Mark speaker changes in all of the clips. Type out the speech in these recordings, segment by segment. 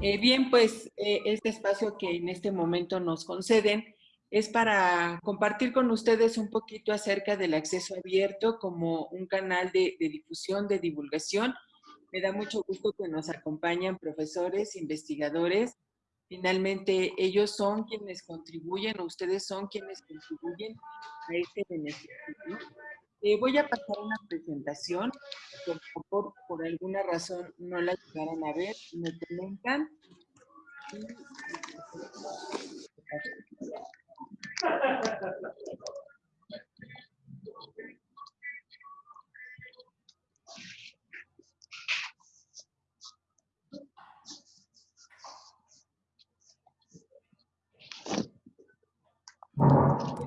Speaker 1: Eh, bien, pues eh, este espacio que en este momento nos conceden es para compartir con ustedes un poquito acerca del acceso abierto como un canal de, difusión, de divulgación. Me da mucho gusto que nos acompañan profesores, investigadores. Finalmente, ellos son quienes contribuyen, o ustedes son quienes contribuyen a este beneficio. Eh, voy a pasar una presentación. Por favor, por alguna razón no la llegaron a ver, me comentan.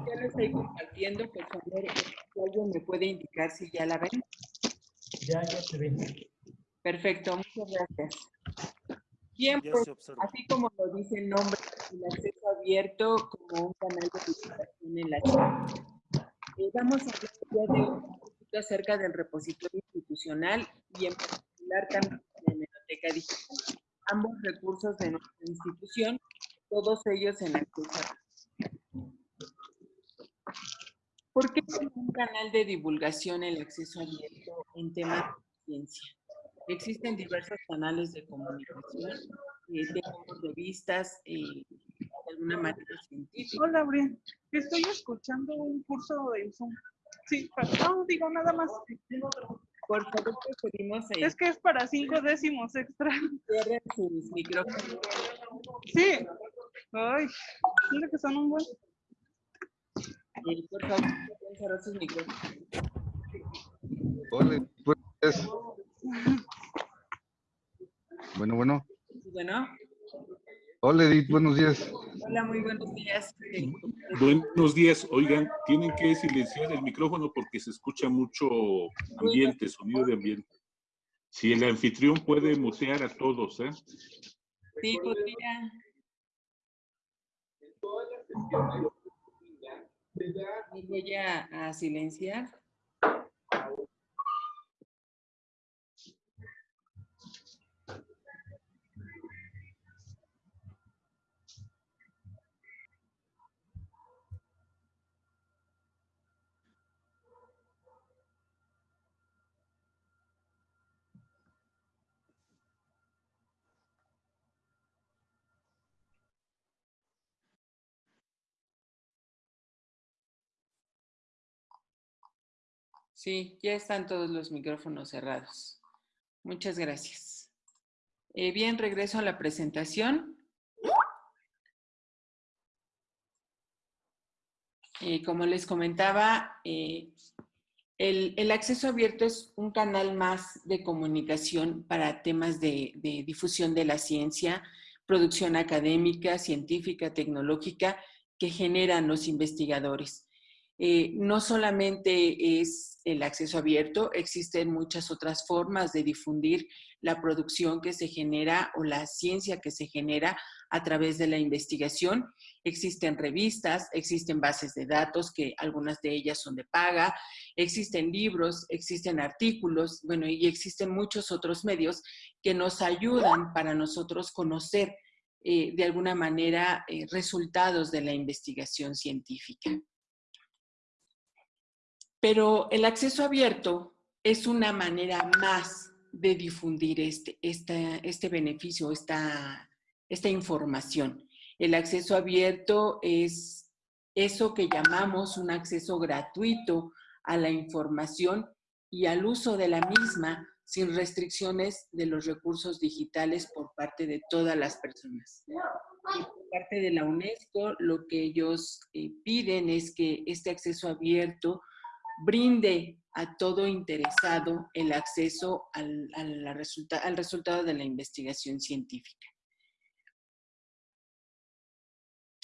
Speaker 1: Ya lo estoy compartiendo, por favor, alguien me puede indicar si ya la ven.
Speaker 2: Ya, ya se ve.
Speaker 1: Perfecto, muchas gracias. Bien, pues, así como lo dice el nombre, el acceso abierto como un canal de divulgación en la ciencia. Eh, vamos a hablar ya de un poquito acerca del repositorio institucional y en particular también de la biblioteca digital. Ambos recursos de nuestra institución, todos ellos en acceso abierto. ¿Por qué un canal de divulgación el acceso abierto en temas de ciencia? Existen diversos canales de comunicación, eh, de puntos de vistas, eh, de alguna manera científica.
Speaker 3: Hola, Brian. Estoy escuchando un curso en Zoom. Sí, no digo nada más.
Speaker 1: Por favor, preferimos... Eh,
Speaker 3: es que es para cinco décimos extra.
Speaker 1: cierren sus micrófonos.
Speaker 3: Sí. Ay, mira que son un buen.
Speaker 1: Por favor, pueden cerrar sus micrófonos.
Speaker 4: Hola, pues. Bueno, bueno.
Speaker 1: Bueno,
Speaker 4: Hola, Edith, buenos días.
Speaker 1: hola, muy buenos días.
Speaker 5: Buenos días. Oigan, tienen que silenciar el micrófono porque se escucha mucho ambiente, sonido de ambiente. Si el anfitrión puede mutear a todos, ¿eh?
Speaker 1: Sí, podría. Voy a, a silenciar. Sí, ya están todos los micrófonos cerrados. Muchas gracias. Eh, bien, regreso a la presentación. Eh, como les comentaba, eh, el, el acceso abierto es un canal más de comunicación para temas de, de difusión de la ciencia, producción académica, científica, tecnológica que generan los investigadores. Eh, no solamente es el acceso abierto, existen muchas otras formas de difundir la producción que se genera o la ciencia que se genera a través de la investigación. Existen revistas, existen bases de datos, que algunas de ellas son de paga, existen libros, existen artículos, bueno, y existen muchos otros medios que nos ayudan para nosotros conocer eh, de alguna manera eh, resultados de la investigación científica. Pero el acceso abierto es una manera más de difundir este, esta, este beneficio, esta, esta información. El acceso abierto es eso que llamamos un acceso gratuito a la información y al uso de la misma sin restricciones de los recursos digitales por parte de todas las personas. Por parte de la UNESCO, lo que ellos eh, piden es que este acceso abierto brinde a todo interesado el acceso al, a la resulta, al resultado de la investigación científica.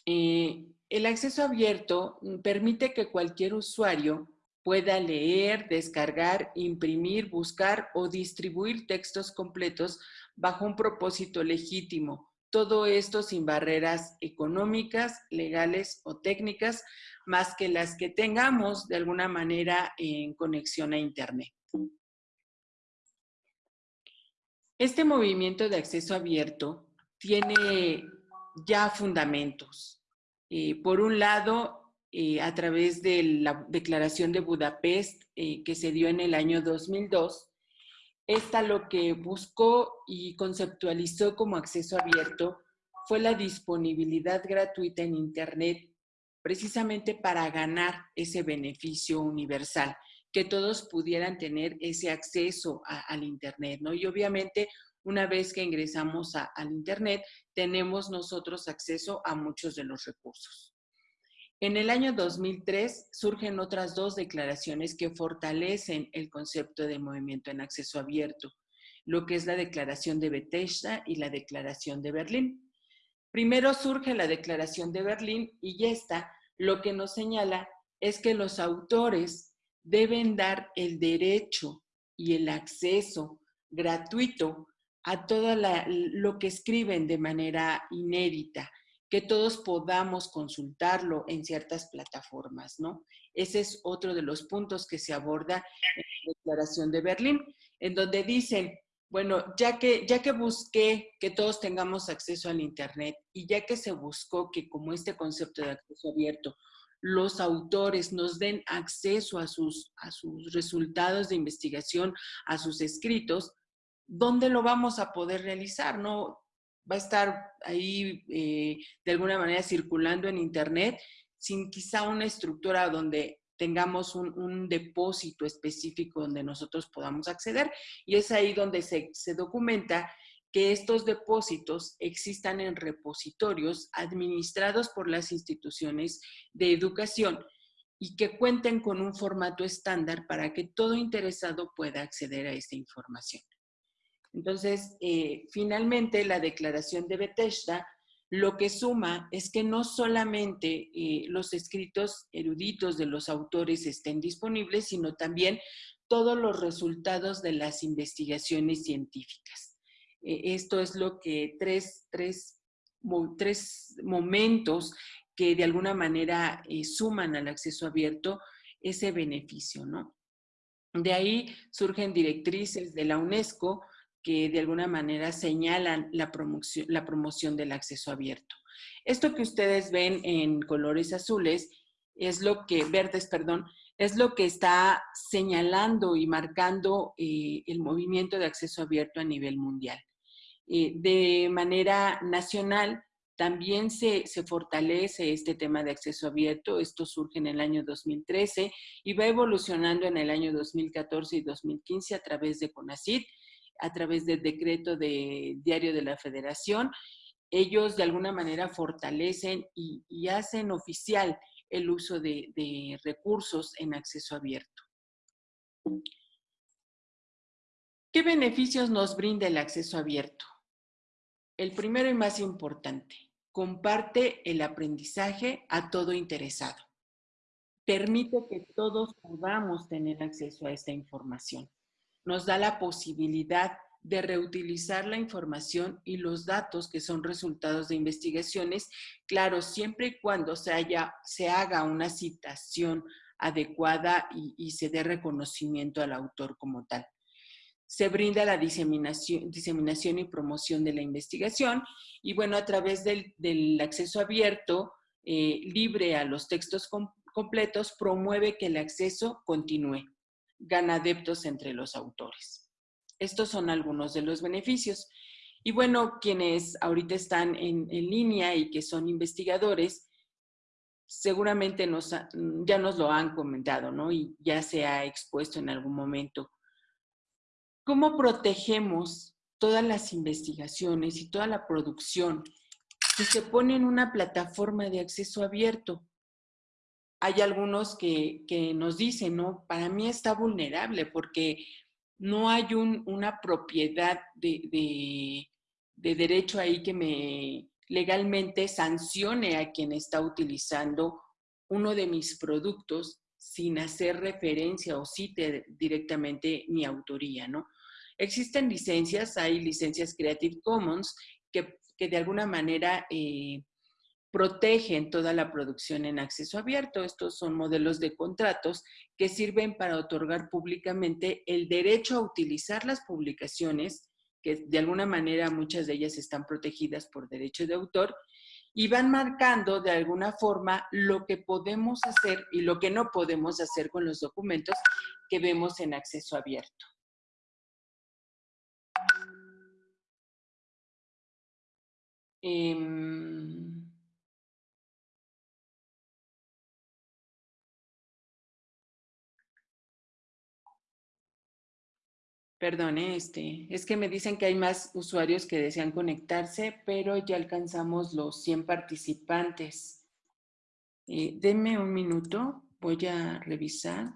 Speaker 1: Eh, el acceso abierto permite que cualquier usuario pueda leer, descargar, imprimir, buscar o distribuir textos completos bajo un propósito legítimo. Todo esto sin barreras económicas, legales o técnicas, más que las que tengamos de alguna manera en conexión a Internet. Este movimiento de acceso abierto tiene ya fundamentos. Eh, por un lado, eh, a través de la Declaración de Budapest, eh, que se dio en el año 2002, esta lo que buscó y conceptualizó como acceso abierto fue la disponibilidad gratuita en Internet precisamente para ganar ese beneficio universal, que todos pudieran tener ese acceso al Internet, ¿no? Y obviamente, una vez que ingresamos al Internet, tenemos nosotros acceso a muchos de los recursos. En el año 2003 surgen otras dos declaraciones que fortalecen el concepto de movimiento en acceso abierto, lo que es la Declaración de Bethesda y la Declaración de Berlín. Primero surge la Declaración de Berlín y esta lo que nos señala es que los autores deben dar el derecho y el acceso gratuito a todo lo que escriben de manera inédita, que todos podamos consultarlo en ciertas plataformas, ¿no? Ese es otro de los puntos que se aborda en la Declaración de Berlín, en donde dicen, bueno, ya que, ya que busqué que todos tengamos acceso al Internet y ya que se buscó que como este concepto de acceso abierto, los autores nos den acceso a sus, a sus resultados de investigación, a sus escritos, ¿dónde lo vamos a poder realizar? ¿No? Va a estar ahí eh, de alguna manera circulando en Internet sin quizá una estructura donde tengamos un, depósito específico donde nosotros podamos acceder y es ahí donde se, documenta que estos depósitos existan en repositorios administrados por las instituciones de educación y que cuenten con un formato estándar para que todo interesado pueda acceder a esta información. Entonces, eh, finalmente, la declaración de Bethesda lo que suma es que no solamente eh, los escritos eruditos de los autores estén disponibles, sino también todos los resultados de las investigaciones científicas. Eh, esto es lo que tres, tres, tres, momentos que de alguna manera eh, suman al acceso abierto ese beneficio, ¿no? De ahí surgen directrices de la UNESCO que de alguna manera señalan la promoción, la promoción del acceso abierto. Esto que ustedes ven en colores azules es lo que, verdes, perdón, es lo que está señalando y marcando eh, el movimiento de acceso abierto a nivel mundial. Eh, de manera nacional, también se, se, fortalece este tema de acceso abierto. Esto surge en el año 2013 y va evolucionando en el año 2014 y 2015 a través de CONACYT a través del decreto de Diario de la Federación, ellos de alguna manera fortalecen y, hacen oficial el uso de, recursos en acceso abierto. ¿Qué beneficios nos brinda el acceso abierto? El primero y más importante, comparte el aprendizaje a todo interesado. Permite que todos podamos tener acceso a esta información nos da la posibilidad de reutilizar la información y los datos que son resultados de investigaciones, claro, siempre y cuando se, haya, se haga una citación adecuada y, se dé reconocimiento al autor como tal. Se brinda la diseminación, diseminación y promoción de la investigación y bueno, a través del, acceso abierto, eh, libre a los textos completos, promueve que el acceso continúe gana adeptos entre los autores. Estos son algunos de los beneficios. Y bueno, quienes ahorita están en, línea y que son investigadores, seguramente nos, ya nos lo han comentado, ¿no? Y ya se ha expuesto en algún momento. ¿Cómo protegemos todas las investigaciones y toda la producción que se pone en una plataforma de acceso abierto? Hay algunos que, nos dicen, ¿no? Para mí está vulnerable porque no hay una propiedad de, derecho ahí que me legalmente sancione a quien está utilizando uno de mis productos sin hacer referencia o cite directamente mi autoría, ¿no? Existen licencias, hay licencias Creative Commons que, de alguna manera eh, protegen toda la producción en acceso abierto. Estos son modelos de contratos que sirven para otorgar públicamente el derecho a utilizar las publicaciones que de alguna manera muchas de ellas están protegidas por derecho de autor, y van marcando de alguna forma lo que podemos hacer y lo que no podemos hacer con los documentos que vemos en acceso abierto. Em, Perdón, este, es que me dicen que hay más usuarios que desean conectarse, pero ya alcanzamos los 100 participantes. Eh, denme un minuto, voy a revisar.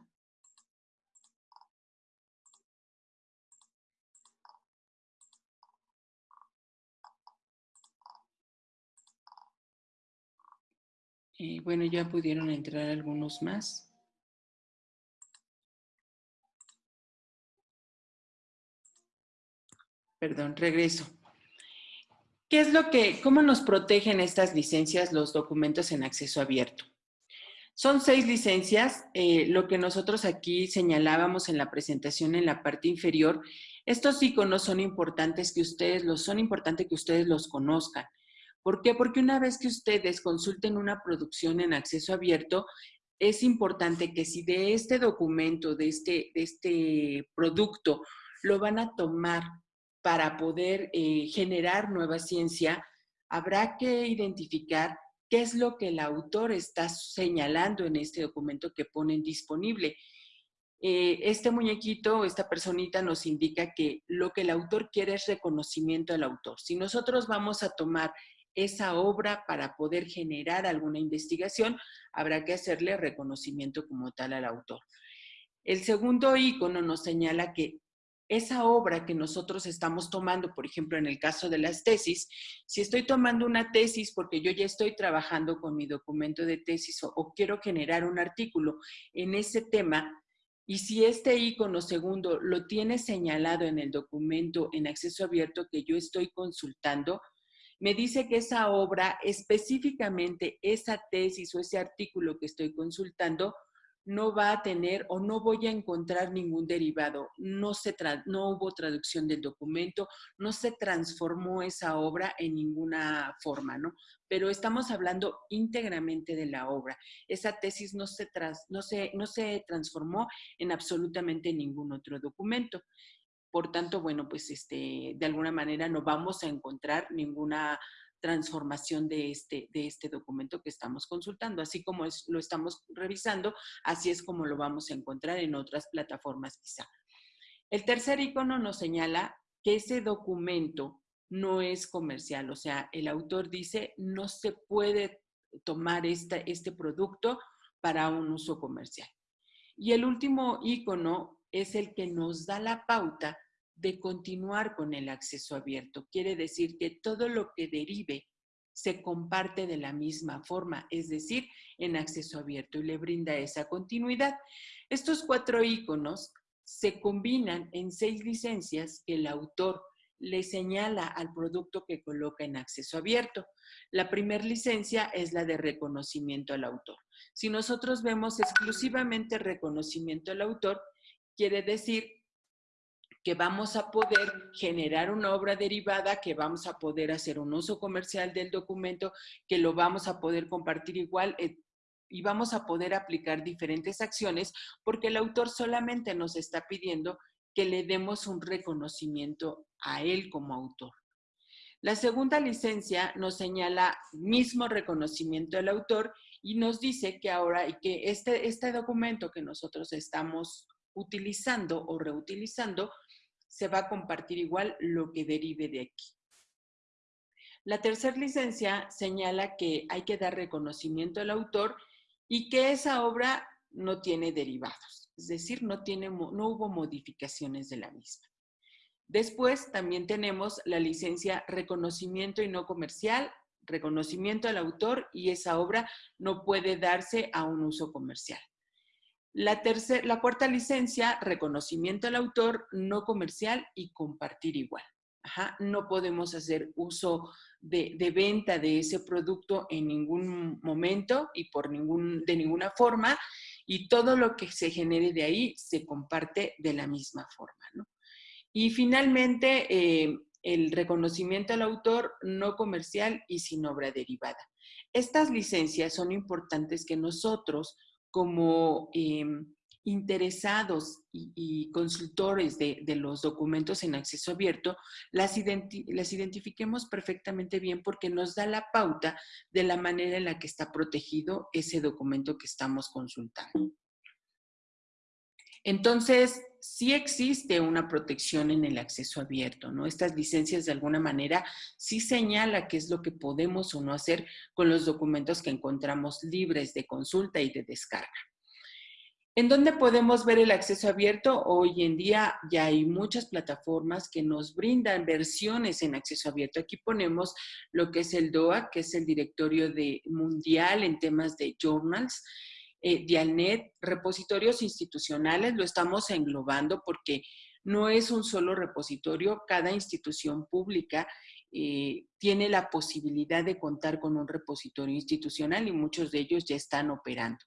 Speaker 1: Eh, bueno, ya pudieron entrar algunos más. Perdón, regreso. ¿Qué es lo que, cómo nos protegen estas licencias los documentos en acceso abierto? Son seis licencias, eh, lo que nosotros aquí señalábamos en la presentación en la parte inferior. Estos iconos son importantes que ustedes los, son importantes que ustedes los conozcan. ¿Por qué? Porque una vez que ustedes consulten una producción en acceso abierto, es importante que si de este documento, de este, de este producto, lo van a tomar para poder eh, generar nueva ciencia, habrá que identificar qué es lo que el autor está señalando en este documento que ponen disponible. Eh, este muñequito, esta personita nos indica que lo que el autor quiere es reconocimiento al autor. Si nosotros vamos a tomar esa obra para poder generar alguna investigación, habrá que hacerle reconocimiento como tal al autor. El segundo icono nos señala que esa obra que nosotros estamos tomando, por ejemplo, en el caso de las tesis, si estoy tomando una tesis porque yo ya estoy trabajando con mi documento de tesis o, quiero generar un artículo en ese tema, y si este icono segundo lo tiene señalado en el documento en acceso abierto que yo estoy consultando, me dice que esa obra, específicamente esa tesis o ese artículo que estoy consultando, no va a tener o no voy a encontrar ningún derivado. No, se no hubo traducción del documento, no se transformó esa obra en ninguna forma, ¿no? Pero estamos hablando íntegramente de la obra. Esa tesis no se, no se, no se transformó en absolutamente ningún otro documento. Por tanto, bueno, pues este, de alguna manera no vamos a encontrar ninguna transformación de este, de este documento que estamos consultando. Así como es, lo estamos revisando, así es como lo vamos a encontrar en otras plataformas quizá. El tercer icono nos señala que ese documento no es comercial, o sea, el autor dice no se puede tomar este producto para un uso comercial. Y el último icono es el que nos da la pauta de continuar con el acceso abierto. Quiere decir que todo lo que derive se comparte de la misma forma, es decir, en acceso abierto y le brinda esa continuidad. Estos cuatro iconos se combinan en seis licencias que el autor le señala al producto que coloca en acceso abierto. La primera licencia es la de reconocimiento al autor. Si nosotros vemos exclusivamente reconocimiento al autor, quiere decir que vamos a poder generar una obra derivada, que vamos a poder hacer un uso comercial del documento, que lo vamos a poder compartir igual eh, y vamos a poder aplicar diferentes acciones porque el autor solamente nos está pidiendo que le demos un reconocimiento a él como autor. La segunda licencia nos señala mismo reconocimiento del autor y nos dice que ahora y que este, este documento que nosotros estamos utilizando o reutilizando se va a compartir igual lo que derive de aquí. La tercera licencia señala que hay que dar reconocimiento al autor y que esa obra no tiene derivados, es decir, no, tiene, no hubo modificaciones de la misma. Después también tenemos la licencia reconocimiento y no comercial, reconocimiento al autor y esa obra no puede darse a un uso comercial. La, la cuarta licencia, reconocimiento al autor, no comercial y compartir igual. no podemos hacer uso de, venta de ese producto en ningún momento y por ningún, de ninguna forma y todo lo que se genere de ahí se comparte de la misma forma. Y finalmente, eh, el reconocimiento al autor no comercial y sin obra derivada. Estas licencias son importantes que nosotros, como em, interesados y, consultores de, los documentos en acceso abierto, las, las identifiquemos perfectamente bien porque nos da la pauta de la manera en la que está protegido ese documento que estamos consultando. Entonces, sí existe una protección en el acceso abierto, ¿no? Estas licencias de alguna manera sí señala qué es lo que podemos o no hacer con los documentos que encontramos libres de consulta y de descarga. ¿En dónde podemos ver el acceso abierto? Hoy en día ya hay muchas plataformas que nos brindan versiones en acceso abierto. Aquí ponemos lo que es el DOA, que es el directorio de mundial en temas de journals, eh, Dialnet, repositorios institucionales, lo estamos englobando porque no es un solo repositorio, cada institución pública eh, tiene la posibilidad de contar con un repositorio institucional y muchos de ellos ya están operando.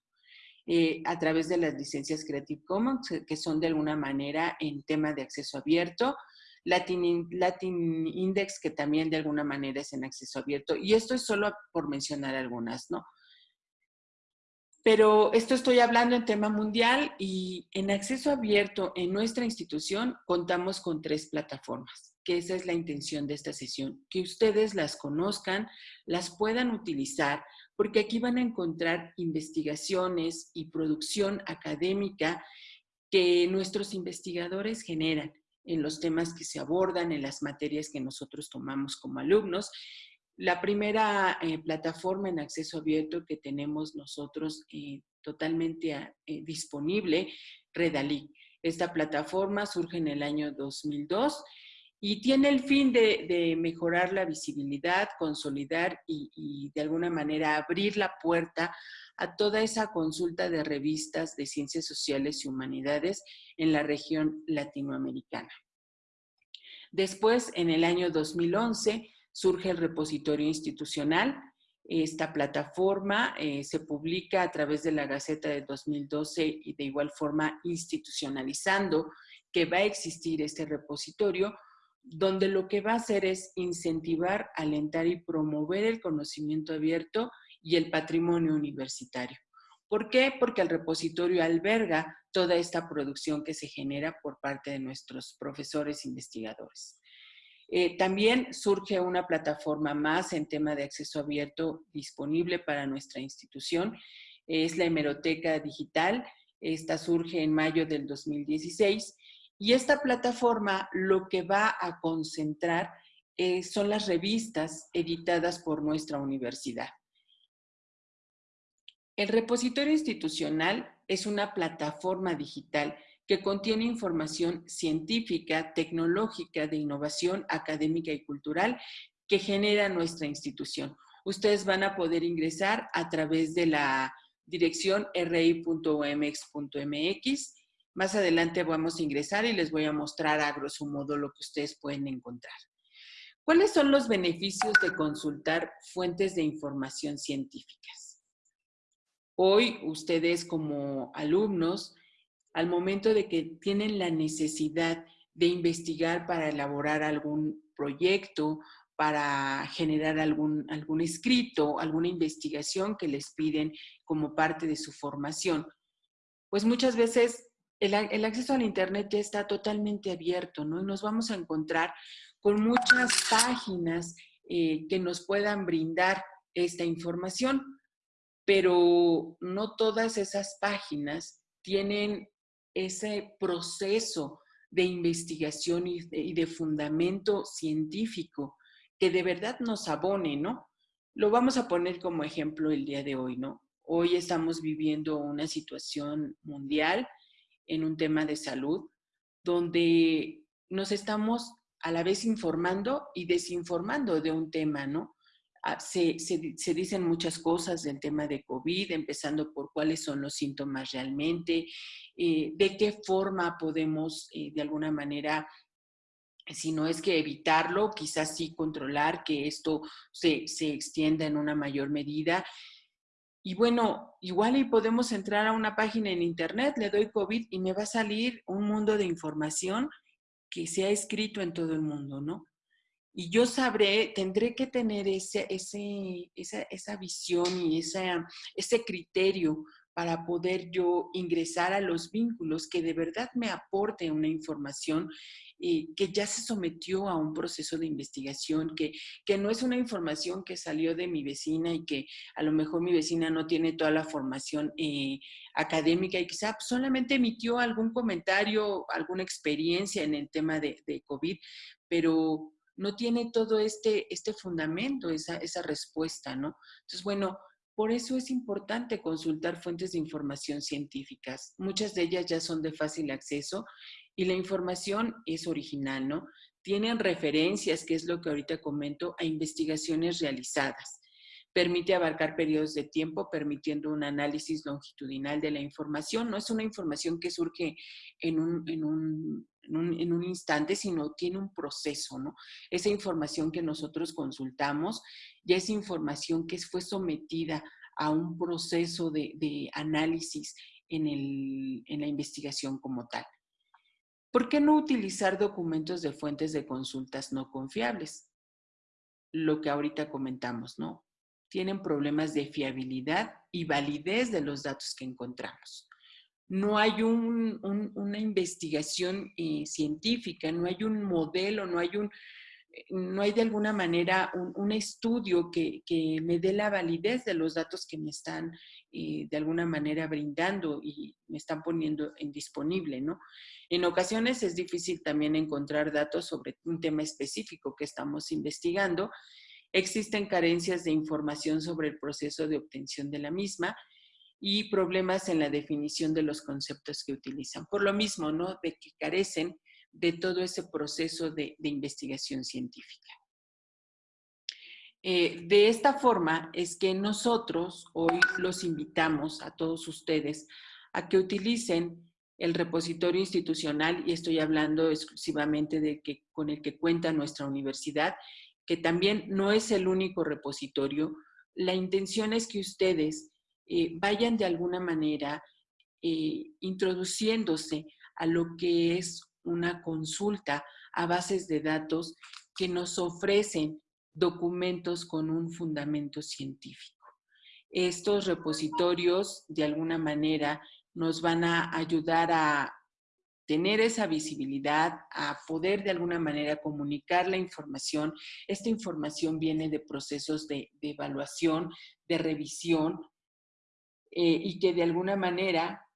Speaker 1: Eh, a través de las licencias Creative Commons, que son de alguna manera en tema de acceso abierto, Latin, Latin Index, que también de alguna manera es en acceso abierto, y esto es solo por mencionar algunas, ¿no? Pero esto estoy hablando en tema mundial y en acceso abierto en nuestra institución contamos con tres plataformas, que esa es la intención de esta sesión, que ustedes las conozcan, las puedan utilizar, porque aquí van a encontrar investigaciones y producción académica que nuestros investigadores generan en los temas que se abordan, en las materias que nosotros tomamos como alumnos. La primera eh, plataforma en acceso abierto que tenemos nosotros eh, totalmente ah, eh, disponible, Redalí. Esta plataforma surge en el año 2002 y tiene el fin de, mejorar la visibilidad, consolidar y, de alguna manera abrir la puerta a toda esa consulta de revistas de ciencias sociales y humanidades en la región latinoamericana. Después, en el año 2011, surge el repositorio institucional. Esta plataforma eh, se publica a través de la Gaceta de 2012 y de igual forma institucionalizando que va a existir este repositorio donde lo que va a hacer es incentivar, alentar y promover el conocimiento abierto y el patrimonio universitario. ¿Por qué? Porque el repositorio alberga toda esta producción que se genera por parte de nuestros profesores investigadores. Eh, también surge una plataforma más en tema de acceso abierto disponible para nuestra institución. Es la hemeroteca digital. Esta surge en mayo del 2016 y esta plataforma lo que va a concentrar eh, son las revistas editadas por nuestra universidad. El repositorio institucional es una plataforma digital que contiene información científica, tecnológica, de innovación académica y cultural que genera nuestra institución. Ustedes van a poder ingresar a través de la dirección ri.omx.mx más adelante vamos a ingresar y les voy a mostrar a grosso modo lo que ustedes pueden encontrar. ¿Cuáles son los beneficios de consultar fuentes de información científicas? Hoy ustedes como alumnos, al momento de que tienen la necesidad de investigar para elaborar algún proyecto, para generar algún, algún escrito, alguna investigación que les piden como parte de su formación, pues muchas veces el, acceso al Internet ya está totalmente abierto, ¿no? Y nos vamos a encontrar con muchas páginas eh, que nos puedan brindar esta información, pero no todas esas páginas tienen ese proceso de investigación y de, y de, fundamento científico que de verdad nos abone, ¿no? Lo vamos a poner como ejemplo el día de hoy, ¿no? Hoy estamos viviendo una situación mundial en un tema de salud, donde nos estamos a la vez informando y desinformando de un tema, ¿no? Ah, se, dicen muchas cosas del tema de COVID, empezando por cuáles son los síntomas realmente, eh, de qué forma podemos eh, de alguna manera, si no es que evitarlo, quizás sí controlar que esto se, se extienda en una mayor medida y bueno, igual y podemos entrar a una página en internet, le doy COVID y me va a salir un mundo de información que se ha escrito en todo el mundo, ¿no? Y yo sabré, tendré que tener ese, ese, esa, esa visión y esa, ese criterio para poder yo ingresar a los vínculos que de verdad me aporte una información eh, que ya se sometió a un proceso de investigación, que, que no es una información que salió de mi vecina y que a lo mejor mi vecina no tiene toda la formación eh, académica y quizá solamente emitió algún comentario, alguna experiencia en el tema de, de COVID, pero no tiene todo este, este fundamento, esa, esa respuesta, ¿no? Entonces, bueno, por eso es importante consultar fuentes de información científicas. Muchas de ellas ya son de fácil acceso y la información es original, ¿no? Tienen referencias, que es lo que ahorita comento, a investigaciones realizadas. Permite abarcar periodos de tiempo, permitiendo un análisis longitudinal de la información. No es una información que surge en un, en un, en un, instante, sino tiene un proceso, ¿no? Esa información que nosotros consultamos ya es información que fue sometida a un proceso de, de análisis en, el, en la investigación como tal. ¿Por qué no utilizar documentos de fuentes de consultas no confiables? Lo que ahorita comentamos, ¿no? Tienen problemas de fiabilidad y validez de los datos que encontramos no hay una investigación eh, científica, no hay un modelo, no hay eh, de alguna manera un, estudio que, me dé la validez de los datos que me están eh, de alguna manera brindando y me están poniendo en disponible, ¿no? En ocasiones es difícil también encontrar datos sobre un tema específico que estamos investigando. Existen carencias de información sobre el proceso de obtención de la misma y problemas en la definición de los conceptos que utilizan. Por lo mismo, ¿no? De que carecen de todo ese proceso de, investigación científica. Eh, de esta forma es que nosotros hoy los invitamos a todos ustedes a que utilicen el repositorio institucional, y estoy hablando exclusivamente de que, con el que cuenta nuestra universidad, que también no es el único repositorio. La intención es que ustedes eh, vayan de alguna manera eh, introduciéndose a lo que es una consulta a bases de datos que nos ofrecen documentos con un fundamento científico. Estos repositorios, de alguna manera, nos van a ayudar a tener esa visibilidad, a poder de alguna manera comunicar la información. Esta información viene de procesos de evaluación, de revisión, eh, y que de alguna manera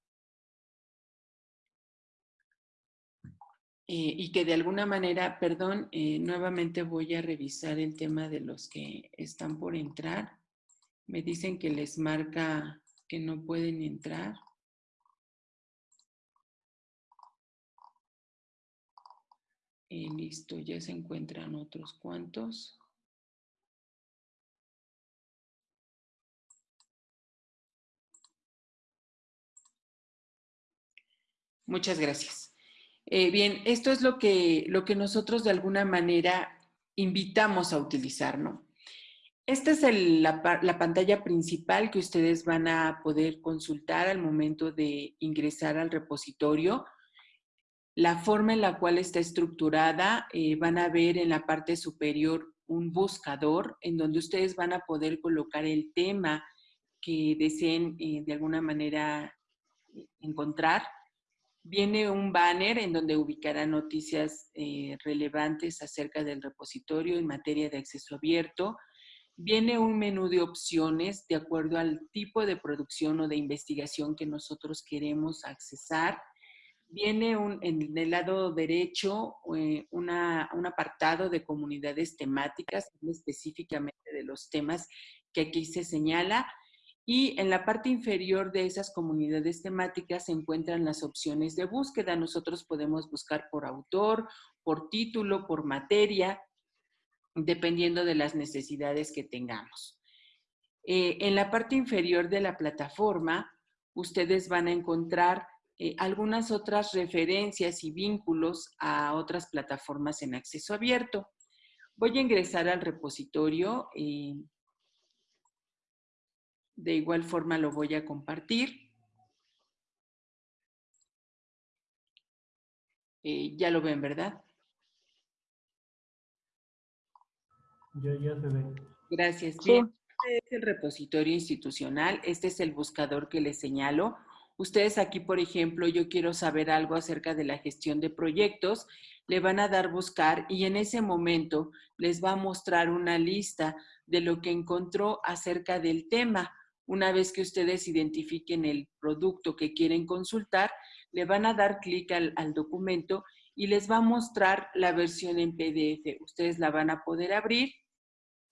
Speaker 1: eh, y que de alguna manera, perdón, eh, nuevamente voy a revisar el tema de los que están por entrar. Me dicen que les marca que no pueden entrar. listo, ya se encuentran otros cuantos. Muchas gracias. Eh, bien, esto es lo que, lo que nosotros de alguna manera invitamos a utilizar, ¿no? Esta es la, la, pantalla principal que ustedes van a poder consultar al momento de ingresar al repositorio. La forma en la cual está estructurada, eh, van a ver en la parte superior un buscador en donde ustedes van a poder colocar el tema que deseen eh, de alguna manera encontrar. Viene un banner en donde ubicará noticias eh, relevantes acerca del repositorio en materia de acceso abierto. Viene un menú de opciones de acuerdo al tipo de producción o de investigación que nosotros queremos accesar. Viene un, en el lado derecho eh, un apartado de comunidades temáticas, específicamente de los temas que aquí se señala. Y en la parte inferior de esas comunidades temáticas se encuentran las opciones de búsqueda. Nosotros podemos buscar por autor, por título, por materia, dependiendo de las necesidades que tengamos. Eh, en la parte inferior de la plataforma, ustedes van a encontrar eh, algunas otras referencias y vínculos a otras plataformas en acceso abierto. Voy a ingresar al repositorio. Eh, de igual forma lo voy a compartir. Eh, ya lo ven, ¿verdad?
Speaker 2: Ya, ya se ve.
Speaker 1: Gracias. Bien. Este es el repositorio institucional. Este es el buscador que les señalo. Ustedes aquí, por ejemplo, yo quiero saber algo acerca de la gestión de proyectos, le van a dar buscar y en ese momento les va a mostrar una lista de lo que encontró acerca del tema. Una vez que ustedes identifiquen el producto que quieren consultar, le van a dar clic al, documento y les va a mostrar la versión en PDF. Ustedes la van a poder abrir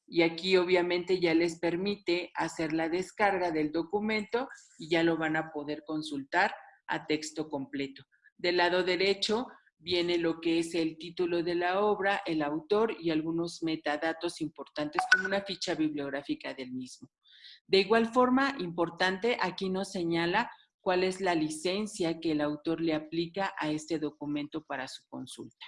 Speaker 1: y aquí obviamente ya les permite hacer la descarga del documento y ya lo van a poder consultar a texto completo. Del lado derecho viene lo que es el título de la obra, el autor y algunos metadatos importantes como una ficha bibliográfica del mismo. De igual forma, importante, aquí nos señala cuál es la licencia que el autor le aplica a este documento para su consulta.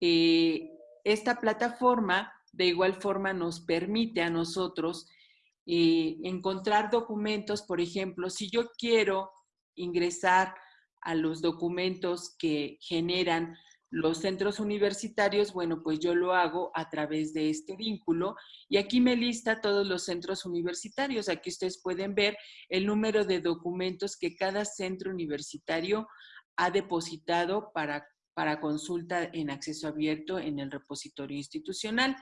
Speaker 1: Eh, esta plataforma de igual forma nos permite a nosotros eh, encontrar documentos, por ejemplo, si yo quiero ingresar a los documentos que generan los centros universitarios, bueno, pues yo lo hago a través de este vínculo y aquí me lista todos los centros universitarios. Aquí ustedes pueden ver el número de documentos que cada centro universitario ha depositado para, para consulta en acceso abierto en el repositorio institucional.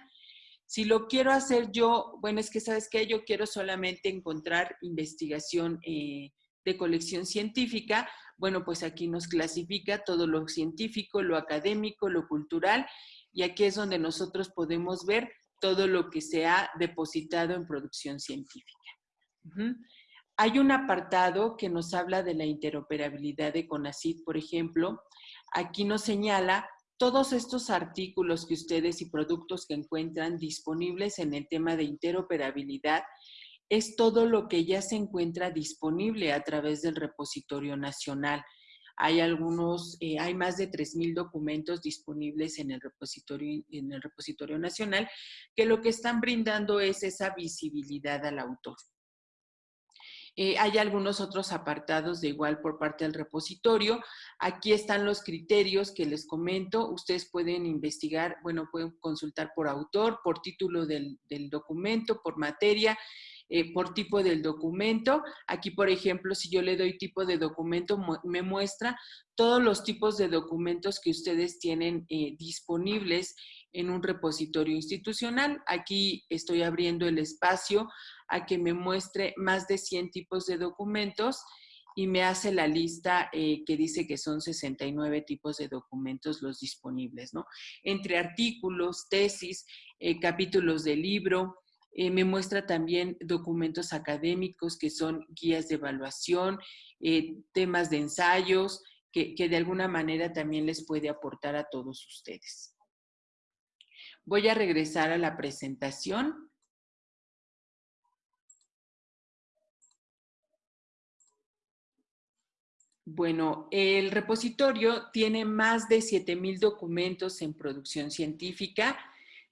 Speaker 1: Si lo quiero hacer yo, bueno, es que sabes que yo quiero solamente encontrar investigación eh, de colección científica, bueno, pues aquí nos clasifica todo lo científico, lo académico, lo cultural, y aquí es donde nosotros podemos ver todo lo que se ha depositado en producción científica. Hay un apartado que nos habla de la interoperabilidad de CONACYT, por ejemplo. Aquí nos señala todos estos artículos que ustedes y productos que encuentran disponibles en el tema de interoperabilidad es todo lo que ya se encuentra disponible a través del repositorio nacional. Hay algunos, eh, hay más de 3.000 documentos disponibles en el, repositorio, en el repositorio nacional que lo que están brindando es esa visibilidad al autor. Eh, hay algunos otros apartados de igual por parte del repositorio. Aquí están los criterios que les comento. Ustedes pueden investigar, bueno, pueden consultar por autor, por título del, del documento, por materia, eh, por tipo del documento. Aquí, por ejemplo, si yo le doy tipo de documento, me muestra todos los tipos de documentos que ustedes tienen eh, disponibles en un repositorio institucional. Aquí estoy abriendo el espacio a que me muestre más de 100 tipos de documentos y me hace la lista eh, que dice que son 69 tipos de documentos los disponibles, ¿no? Entre artículos, tesis, capítulos de libro, eh, me muestra también documentos académicos que son guías de evaluación, eh, temas de ensayos, que, que de alguna manera también les puede aportar a todos ustedes. Voy a regresar a la presentación. Bueno, el repositorio tiene más de 7,000 documentos en producción científica,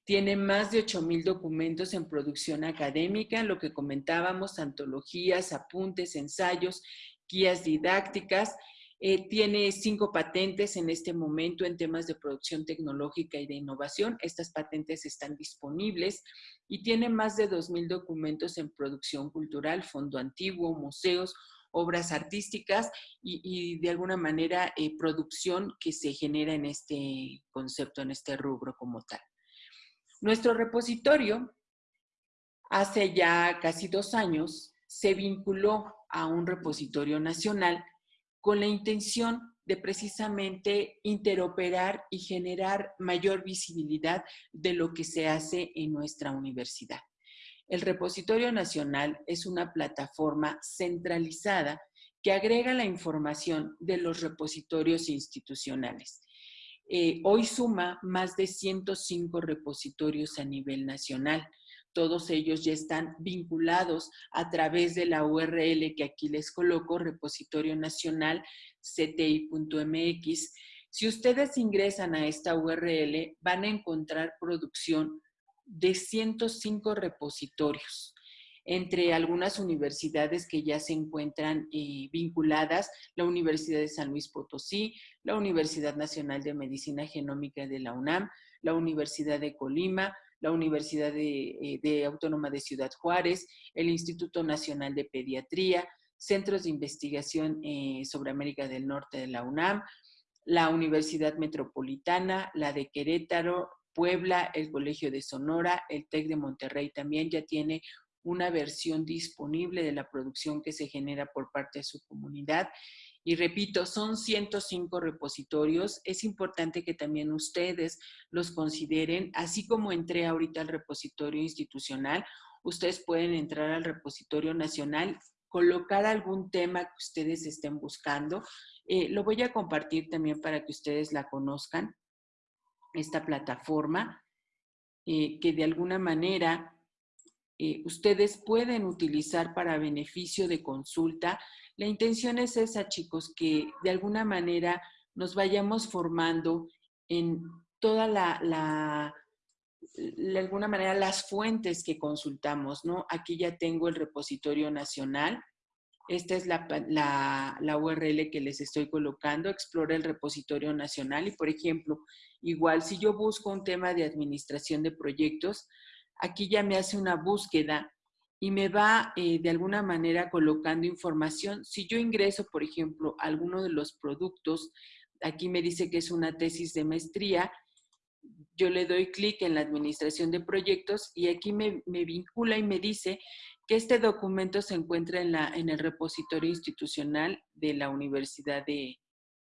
Speaker 1: tiene más de 8,000 documentos en producción académica, lo que comentábamos, antologías, apuntes, ensayos, guías didácticas. Eh, tiene cinco patentes en este momento en temas de producción tecnológica y de innovación. Estas patentes están disponibles y tiene más de 2,000 documentos en producción cultural, fondo antiguo, museos, obras artísticas y, de alguna manera eh, producción que se genera en este concepto, en este rubro como tal. Nuestro repositorio, hace ya casi dos años, se vinculó a un repositorio nacional con la intención de precisamente interoperar y generar mayor visibilidad de lo que se hace en nuestra universidad. El repositorio nacional es una plataforma centralizada que agrega la información de los repositorios institucionales. Eh, hoy suma más de 105 repositorios a nivel nacional. Todos ellos ya están vinculados a través de la URL que aquí les coloco, repositorio nacional cti.mx. Si ustedes ingresan a esta URL, van a encontrar producción de 105 repositorios entre algunas universidades que ya se encuentran eh, vinculadas, la Universidad de San Luis Potosí, la Universidad Nacional de Medicina Genómica de la UNAM, la Universidad de Colima, la Universidad de, eh, Autónoma de Ciudad Juárez, el Instituto Nacional de Pediatría, centros de investigación eh, sobre América del Norte de la UNAM, la Universidad Metropolitana, la de Querétaro, Puebla, el Colegio de Sonora, el TEC de Monterrey también ya tiene una versión disponible de la producción que se genera por parte de su comunidad. Y repito, son 105 repositorios. Es importante que también ustedes los consideren, así como entré ahorita al repositorio institucional, ustedes pueden entrar al repositorio nacional, colocar algún tema que ustedes estén buscando. Eh, lo voy a compartir también para que ustedes la conozcan, esta plataforma, eh, que de alguna manera eh, ustedes pueden utilizar para beneficio de consulta. La intención es esa, chicos, que de alguna manera nos vayamos formando en toda la, la de alguna manera las fuentes que consultamos, ¿no? Aquí ya tengo el repositorio nacional. Esta es la, la, la, URL que les estoy colocando, explora el repositorio nacional y, por ejemplo, igual si yo busco un tema de administración de proyectos, aquí ya me hace una búsqueda y me va eh, de alguna manera colocando información. Si yo ingreso, por ejemplo, a alguno de los productos, aquí me dice que es una tesis de maestría, yo le doy clic en la administración de proyectos y aquí me, me, vincula y me dice que este documento se encuentra en, la, en el repositorio institucional de la Universidad de,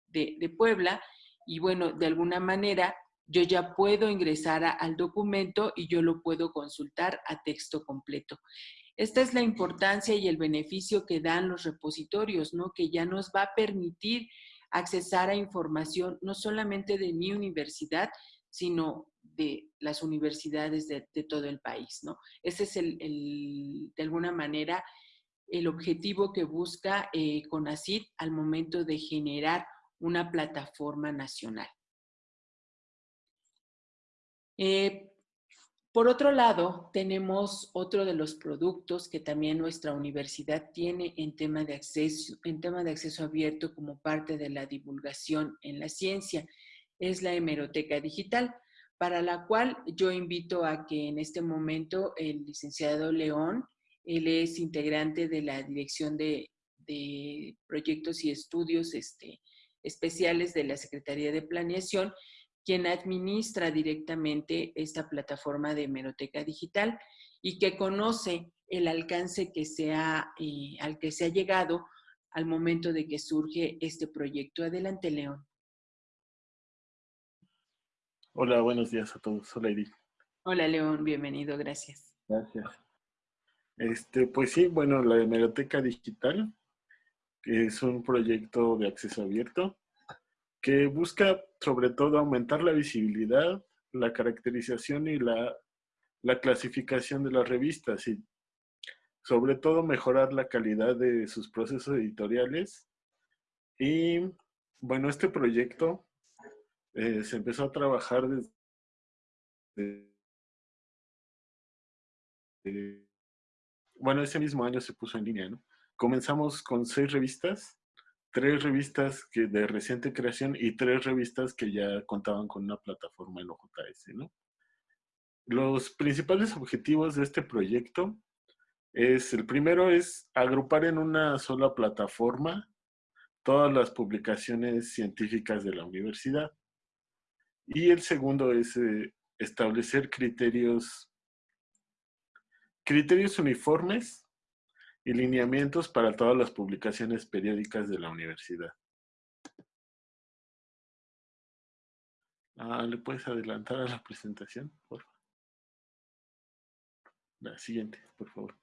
Speaker 1: de, de Puebla y bueno, de alguna manera yo ya puedo ingresar al documento y yo lo puedo consultar a texto completo. Esta es la importancia y el beneficio que dan los repositorios, ¿no? Que ya nos va a permitir accesar a información no solamente de mi universidad, sino de las universidades de, todo el país, ¿no? Ese es el, de alguna manera el objetivo que busca eh, CONACYT al momento de generar una plataforma nacional. Eh, por otro lado, tenemos otro de los productos que también nuestra universidad tiene en tema de acceso, en tema de acceso abierto como parte de la divulgación en la ciencia, es la hemeroteca digital, para la cual yo invito a que en este momento el licenciado León, él es integrante de la Dirección de, Proyectos y Estudios este, Especiales de la Secretaría de Planeación, quien administra directamente esta plataforma de hemeroteca digital y que conoce el alcance que se ha, eh, al que se ha llegado al momento de que surge este proyecto. Adelante, León.
Speaker 6: Hola, buenos días a todos. Hola, Edith.
Speaker 1: Hola, León. Bienvenido. Gracias.
Speaker 6: Gracias. Este, pues sí, bueno, la hemeroteca digital, que es un proyecto de acceso abierto, que busca sobre todo aumentar la visibilidad, la caracterización y la, la clasificación de las revistas y sobre todo mejorar la calidad de sus procesos editoriales. Y bueno, este proyecto eh, se empezó a trabajar desde... Eh, bueno, ese mismo año se puso en línea, ¿no? Comenzamos con seis revistas tres revistas que de reciente creación y tres revistas que ya contaban con una plataforma en OJS, ¿no? Los principales objetivos de este proyecto es, el primero es agrupar en una sola plataforma todas las publicaciones científicas de la universidad. Y el segundo es eh, establecer criterios, criterios uniformes y lineamientos para todas las publicaciones periódicas de la universidad. Ah, ¿Le puedes adelantar a la presentación, por favor? La siguiente, por favor.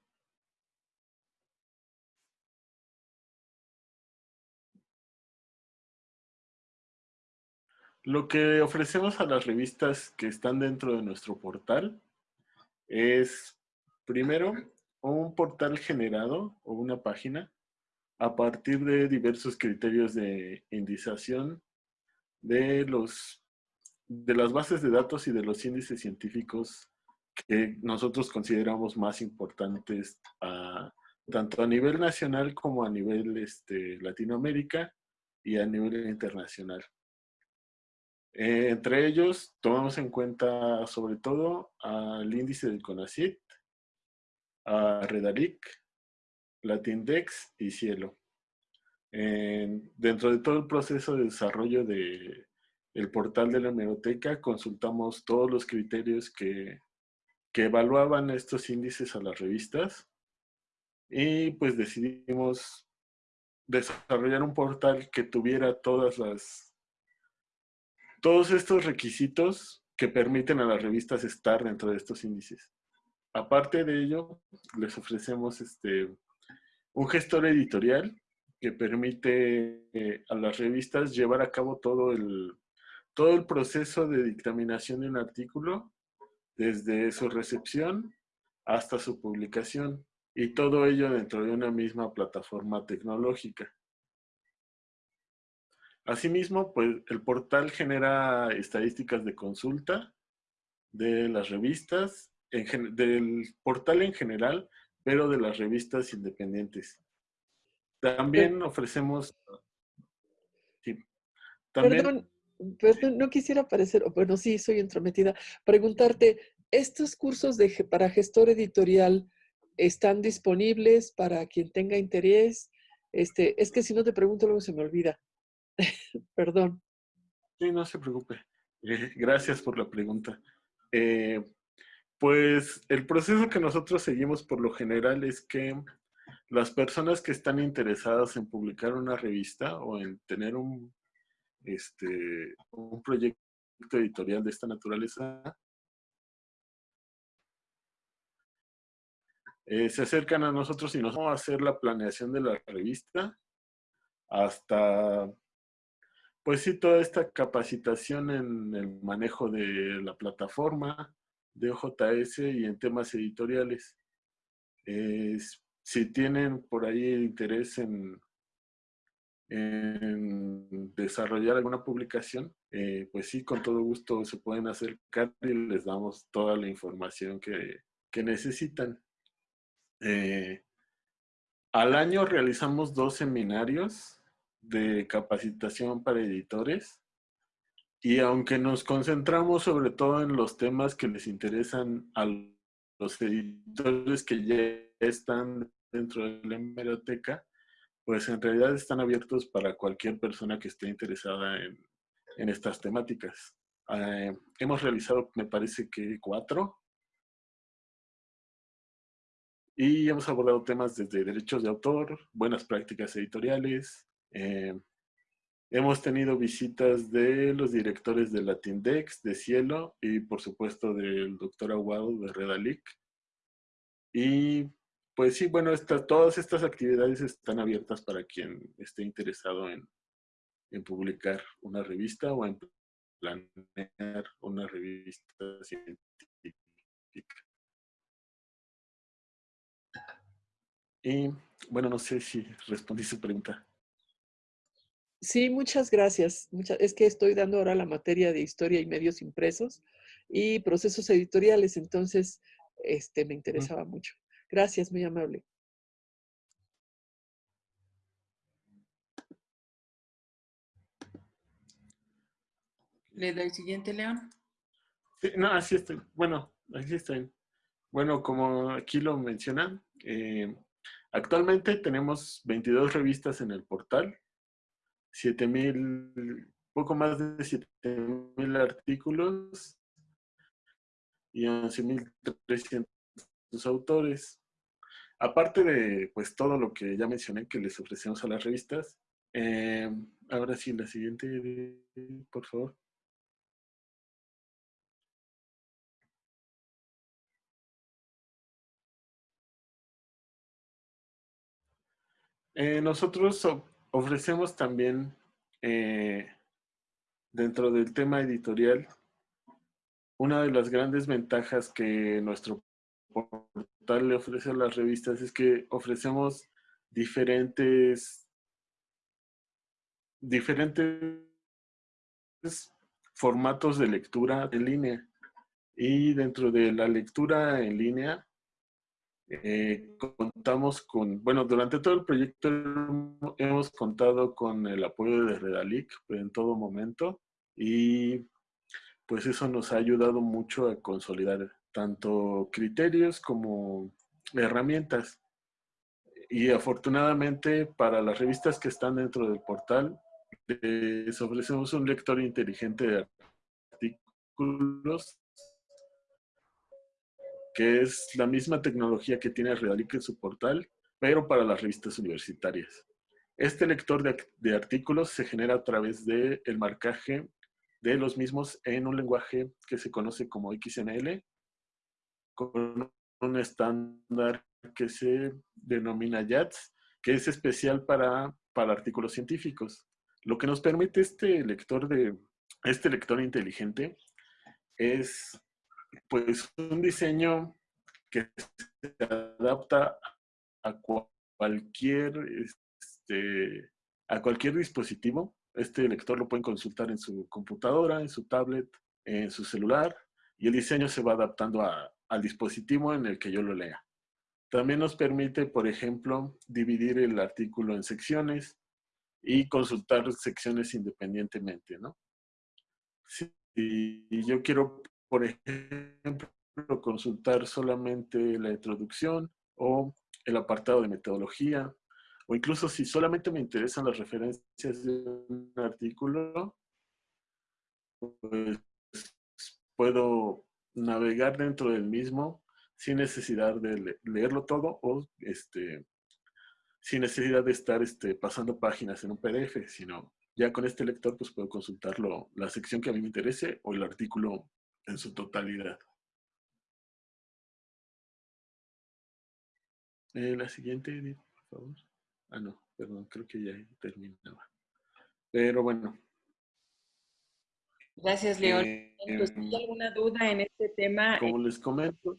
Speaker 6: Lo que ofrecemos a las revistas que están dentro de nuestro portal es, primero, un portal generado o una página a partir de diversos criterios de indización de, los, de las bases de datos y de los índices científicos que nosotros consideramos más importantes tanto a nivel nacional como a nivel este, Latinoamérica y a nivel internacional. Eh, entre ellos, tomamos en cuenta sobre todo al índice del CONACYT, a Redalic, Latindex y Cielo. dentro de todo el proceso de desarrollo del el portal de la hemeroteca, consultamos todos los criterios que, que evaluaban estos índices a las revistas y pues decidimos desarrollar un portal que tuviera todas las todos estos requisitos que permiten a las revistas estar dentro de estos índices. Aparte de ello, les ofrecemos este, un gestor editorial que permite eh, a las revistas llevar a cabo todo el, todo el proceso de dictaminación de un artículo, desde su recepción hasta su publicación, y todo ello dentro de una misma plataforma tecnológica. Asimismo, pues el portal genera estadísticas de consulta de las revistas, del portal en general, pero de las revistas independientes. También ofrecemos...
Speaker 7: Perdón, perdón, no quisiera parecer, bueno, sí, soy entrometida. Preguntarte, ¿estos cursos de, para gestor editorial están disponibles para quien tenga interés? Este, es que si no te pregunto luego se me olvida. Perdón.
Speaker 6: Sí, no se preocupe. Eh, gracias por la pregunta. Eh, pues el proceso que nosotros seguimos por lo general es que las personas que están interesadas en publicar una revista o en tener un, este, un proyecto editorial de esta naturaleza, eh, se acercan a nosotros y nos vamos a hacer la planeación de la revista hasta pues sí, toda esta capacitación en el manejo de la plataforma de OJS y en temas editoriales. si tienen por ahí interés en, en desarrollar alguna publicación, eh, pues sí, con todo gusto se pueden acercar y les damos toda la información que, necesitan. Eh, al año realizamos dos seminarios de capacitación para editores. Y aunque nos concentramos sobre todo en los temas que les interesan a los editores que ya están dentro de la hemeroteca, pues en realidad están abiertos para cualquier persona que esté interesada en, estas temáticas. Eh, hemos realizado, me parece que cuatro. Y hemos abordado temas desde derechos de autor, buenas prácticas editoriales, eh, hemos tenido visitas de los directores de Latindex, de Cielo y por supuesto del doctor Aguado de Redalic. Y pues sí, bueno, todas estas actividades están abiertas para quien esté interesado en, en publicar una revista o en planear una revista científica. Y bueno, no sé si respondí su pregunta.
Speaker 7: Sí, muchas gracias. es que estoy dando ahora la materia de historia y medios impresos y procesos editoriales, entonces este, me interesaba mucho. Gracias, muy amable.
Speaker 1: ¿Le doy siguiente, León?
Speaker 6: no, así estoy. Bueno, así estoy. Bueno, como aquí lo mencionan, eh, actualmente tenemos 22 revistas en el portal 7000, poco más de 7000 artículos y 11.300 autores. Aparte de pues todo lo que ya mencioné que les ofrecemos a las revistas, eh, ahora sí, la siguiente, por favor. Eh, nosotros ofrecemos también eh, dentro del tema editorial una de las grandes ventajas que nuestro portal le ofrece a las revistas es que ofrecemos diferentes diferentes formatos de lectura en línea. Y dentro de la lectura en línea eh, contamos con, bueno, durante todo el proyecto hemos contado con el apoyo de Redalic en todo momento. Y pues eso nos ha ayudado mucho a consolidar tanto criterios como herramientas. Y afortunadamente para las revistas que están dentro del portal, les ofrecemos un lector inteligente de artículos que es la misma tecnología que tiene Redalic en su portal, pero para las revistas universitarias. Este lector de, artículos se genera a través del el marcaje de los mismos en un lenguaje que se conoce como XML, con un estándar que se denomina YATS, que es especial para, para artículos científicos. Lo que nos permite este lector, de, este lector inteligente es pues un diseño que se adapta a cualquier, este, a cualquier dispositivo. Este lector lo pueden consultar en su computadora, en su tablet, en su celular, y el diseño se va adaptando al dispositivo en el que yo lo lea. También nos permite, por ejemplo, dividir el artículo en secciones y consultar secciones independientemente, ¿no? Si yo quiero, por ejemplo, consultar solamente la introducción o el apartado de metodología, o incluso si solamente me interesan las referencias de un artículo, pues puedo navegar dentro del mismo sin necesidad de leerlo todo o este, sin necesidad de estar este, pasando páginas en un PDF, sino ya con este lector pues puedo consultarlo, la sección que a mí me interese o el artículo en su totalidad. Eh, la siguiente, por favor. Ah, no, perdón, creo que ya terminaba. Pero bueno.
Speaker 1: Gracias, León. Eh, ¿Hay alguna duda en este tema?
Speaker 6: Como les comento.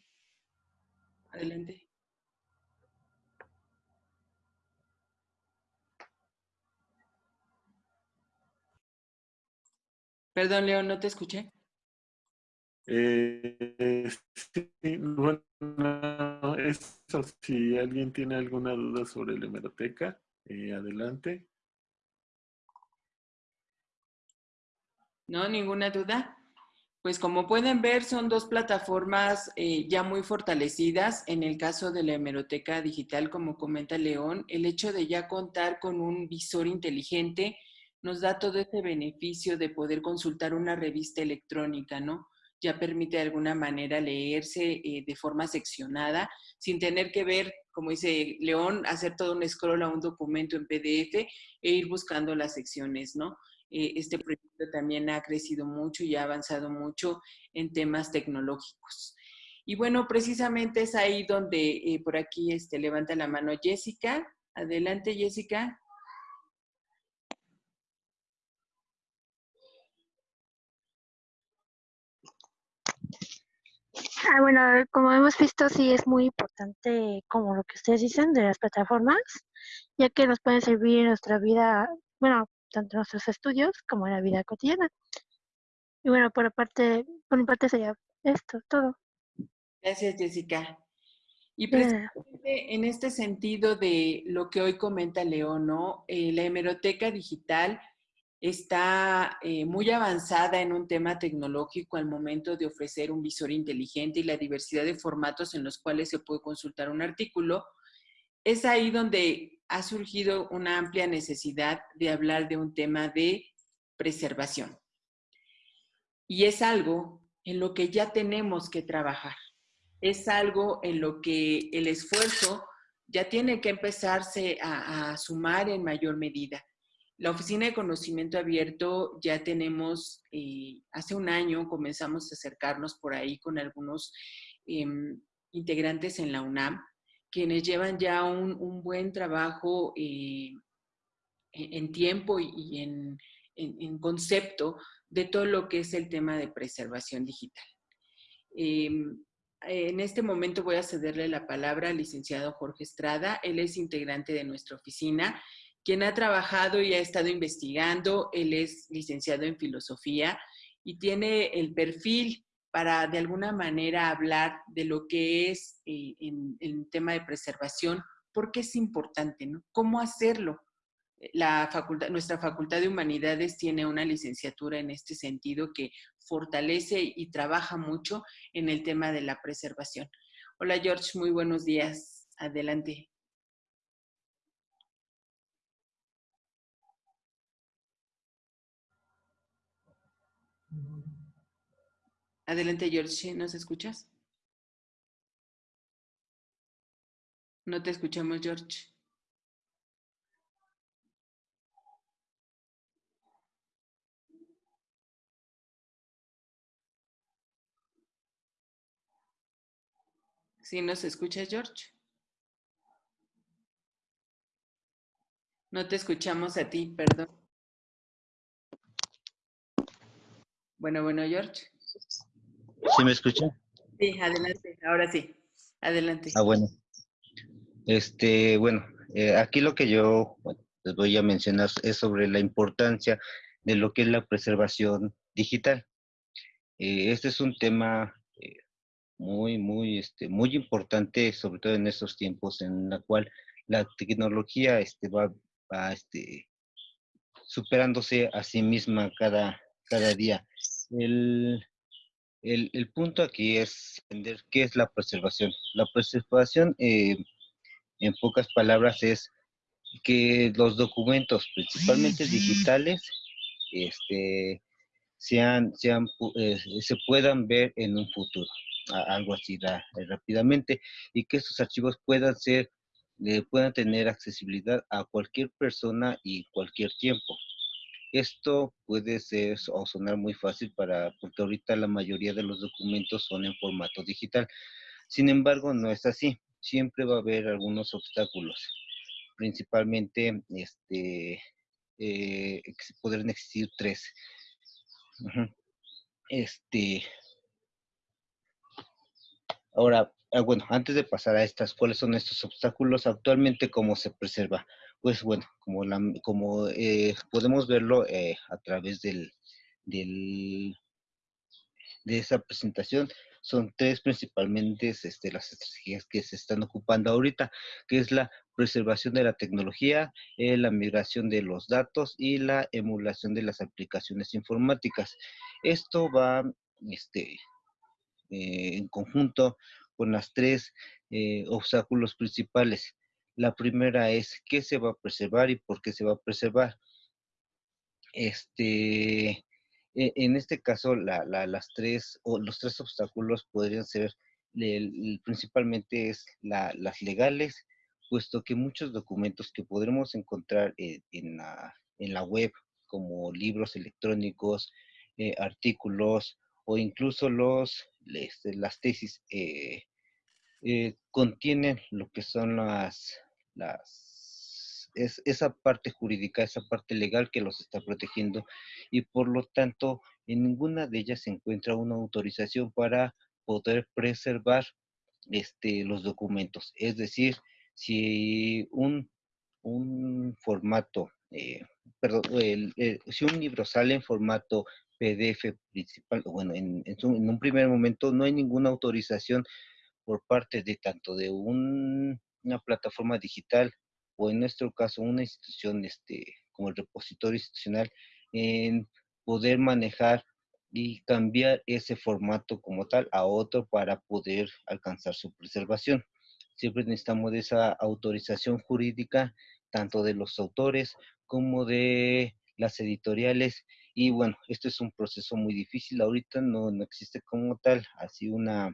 Speaker 1: Adelante. Perdón, León, no te escuché.
Speaker 6: Eh, sí, bueno, eso, si alguien tiene alguna duda sobre la hemeroteca, eh, adelante.
Speaker 1: No, ninguna duda. Pues como pueden ver, son dos plataformas eh, ya muy fortalecidas. En el caso de la hemeroteca digital, como comenta León, el hecho de ya contar con un visor inteligente nos da todo ese beneficio de poder consultar una revista electrónica, ¿no? Ya permite de alguna manera leerse eh, de forma seccionada, sin tener que ver, como dice León, hacer todo un scroll a un documento en PDF e ir buscando las secciones, ¿no? Eh, este proyecto también ha crecido mucho y ha avanzado mucho en temas tecnológicos. Y bueno, precisamente es ahí donde eh, por aquí este, levanta la mano Jessica. Adelante, Jessica.
Speaker 8: Ah, bueno, como hemos visto, sí es muy importante, como lo que ustedes dicen, de las plataformas, ya que nos pueden servir en nuestra vida, bueno, tanto en nuestros estudios como en la vida cotidiana. Y bueno, por parte, por mi parte sería esto, todo.
Speaker 1: Gracias, Jessica. Y precisamente en este sentido de lo que hoy comenta León, ¿no? Eh, la hemeroteca digital está eh, muy avanzada en un tema tecnológico al momento de ofrecer un visor inteligente y la diversidad de formatos en los cuales se puede consultar un artículo, es ahí donde ha surgido una amplia necesidad de hablar de un tema de preservación. Y es algo en lo que ya tenemos que trabajar. Es algo en lo que el esfuerzo ya tiene que empezarse a, a sumar en mayor medida la Oficina de Conocimiento Abierto ya tenemos, eh, hace un año comenzamos a acercarnos por ahí con algunos em, integrantes en la UNAM, quienes llevan ya un, buen trabajo eh, en tiempo y en, en, concepto de todo lo que es el tema de preservación digital. Em, en este momento voy a cederle la palabra al licenciado Jorge Estrada. Él es integrante de nuestra oficina quien ha trabajado y ha estado investigando. Él es licenciado en filosofía y tiene el perfil para de alguna manera hablar de lo que es el eh, tema de preservación, porque es importante, ¿no? ¿Cómo hacerlo? la facultad, nuestra Facultad de Humanidades tiene una licenciatura en este sentido que fortalece y trabaja mucho en el tema de la preservación. Hola George, muy buenos días. Adelante. Adelante George, ¿nos escuchas? No te escuchamos George. ¿Sí nos escuchas, George? No te escuchamos a ti, perdón. Bueno, bueno, George.
Speaker 9: ¿Sí me escucha?
Speaker 1: Sí, adelante, ahora sí. Adelante.
Speaker 9: Ah, bueno. Este, bueno, eh, aquí lo que yo bueno, les voy a mencionar es sobre la importancia de lo que es la preservación digital. Eh, este es un tema muy, muy, este, muy importante, sobre todo en estos tiempos en la cual la tecnología este, va, va este, superándose a sí misma cada, cada día. El, el, el, punto aquí es entender qué es la preservación. La preservación, eh, en pocas palabras, es que los documentos, principalmente digitales, este, sean, sean, eh, se puedan ver en un futuro algo así eh, rápidamente y que estos archivos puedan ser, eh, puedan tener accesibilidad a cualquier persona y cualquier tiempo. Esto puede ser o sonar muy fácil para, porque ahorita la mayoría de los documentos son en formato digital. Sin embargo, no es así. Siempre va a haber algunos obstáculos. Principalmente, este, eh, podrían existir tres. Este, Ahora, ah, bueno, antes de pasar a estas, ¿cuáles son estos obstáculos? Actualmente, ¿cómo se preserva? Pues bueno, como, la, como eh, podemos verlo eh, a través del, del, de esa presentación, son tres principalmente este, las estrategias que se están ocupando ahorita, que es la preservación de la tecnología, eh, la migración de los datos y la emulación de las aplicaciones informáticas. Esto va este, eh, en conjunto con las tres eh, obstáculos principales. La primera es qué se va a preservar y por qué se va a preservar. Este, e, en este caso, las tres o los tres obstáculos podrían ser principalmente es las legales, puesto que muchos documentos que podremos encontrar en, la, en, la, web, como libros electrónicos, eh, artículos o incluso los este, las tesis eh, eh, contienen lo que son las, las es, esa parte jurídica, esa parte legal que los está protegiendo y por lo tanto en ninguna de ellas se encuentra una autorización para poder preservar este, los documentos. Es decir, si un, un formato, eh, perdón, si un libro sale en formato PDF principal, bueno, en, un primer momento no hay ninguna autorización por parte de tanto de una plataforma digital o en nuestro caso una institución este, como el repositorio institucional en poder manejar y cambiar ese formato como tal a otro para poder alcanzar su preservación. Siempre necesitamos de esa autorización jurídica tanto de los autores como de las editoriales y bueno, esto es un proceso muy difícil. Ahorita no, no existe como tal así una,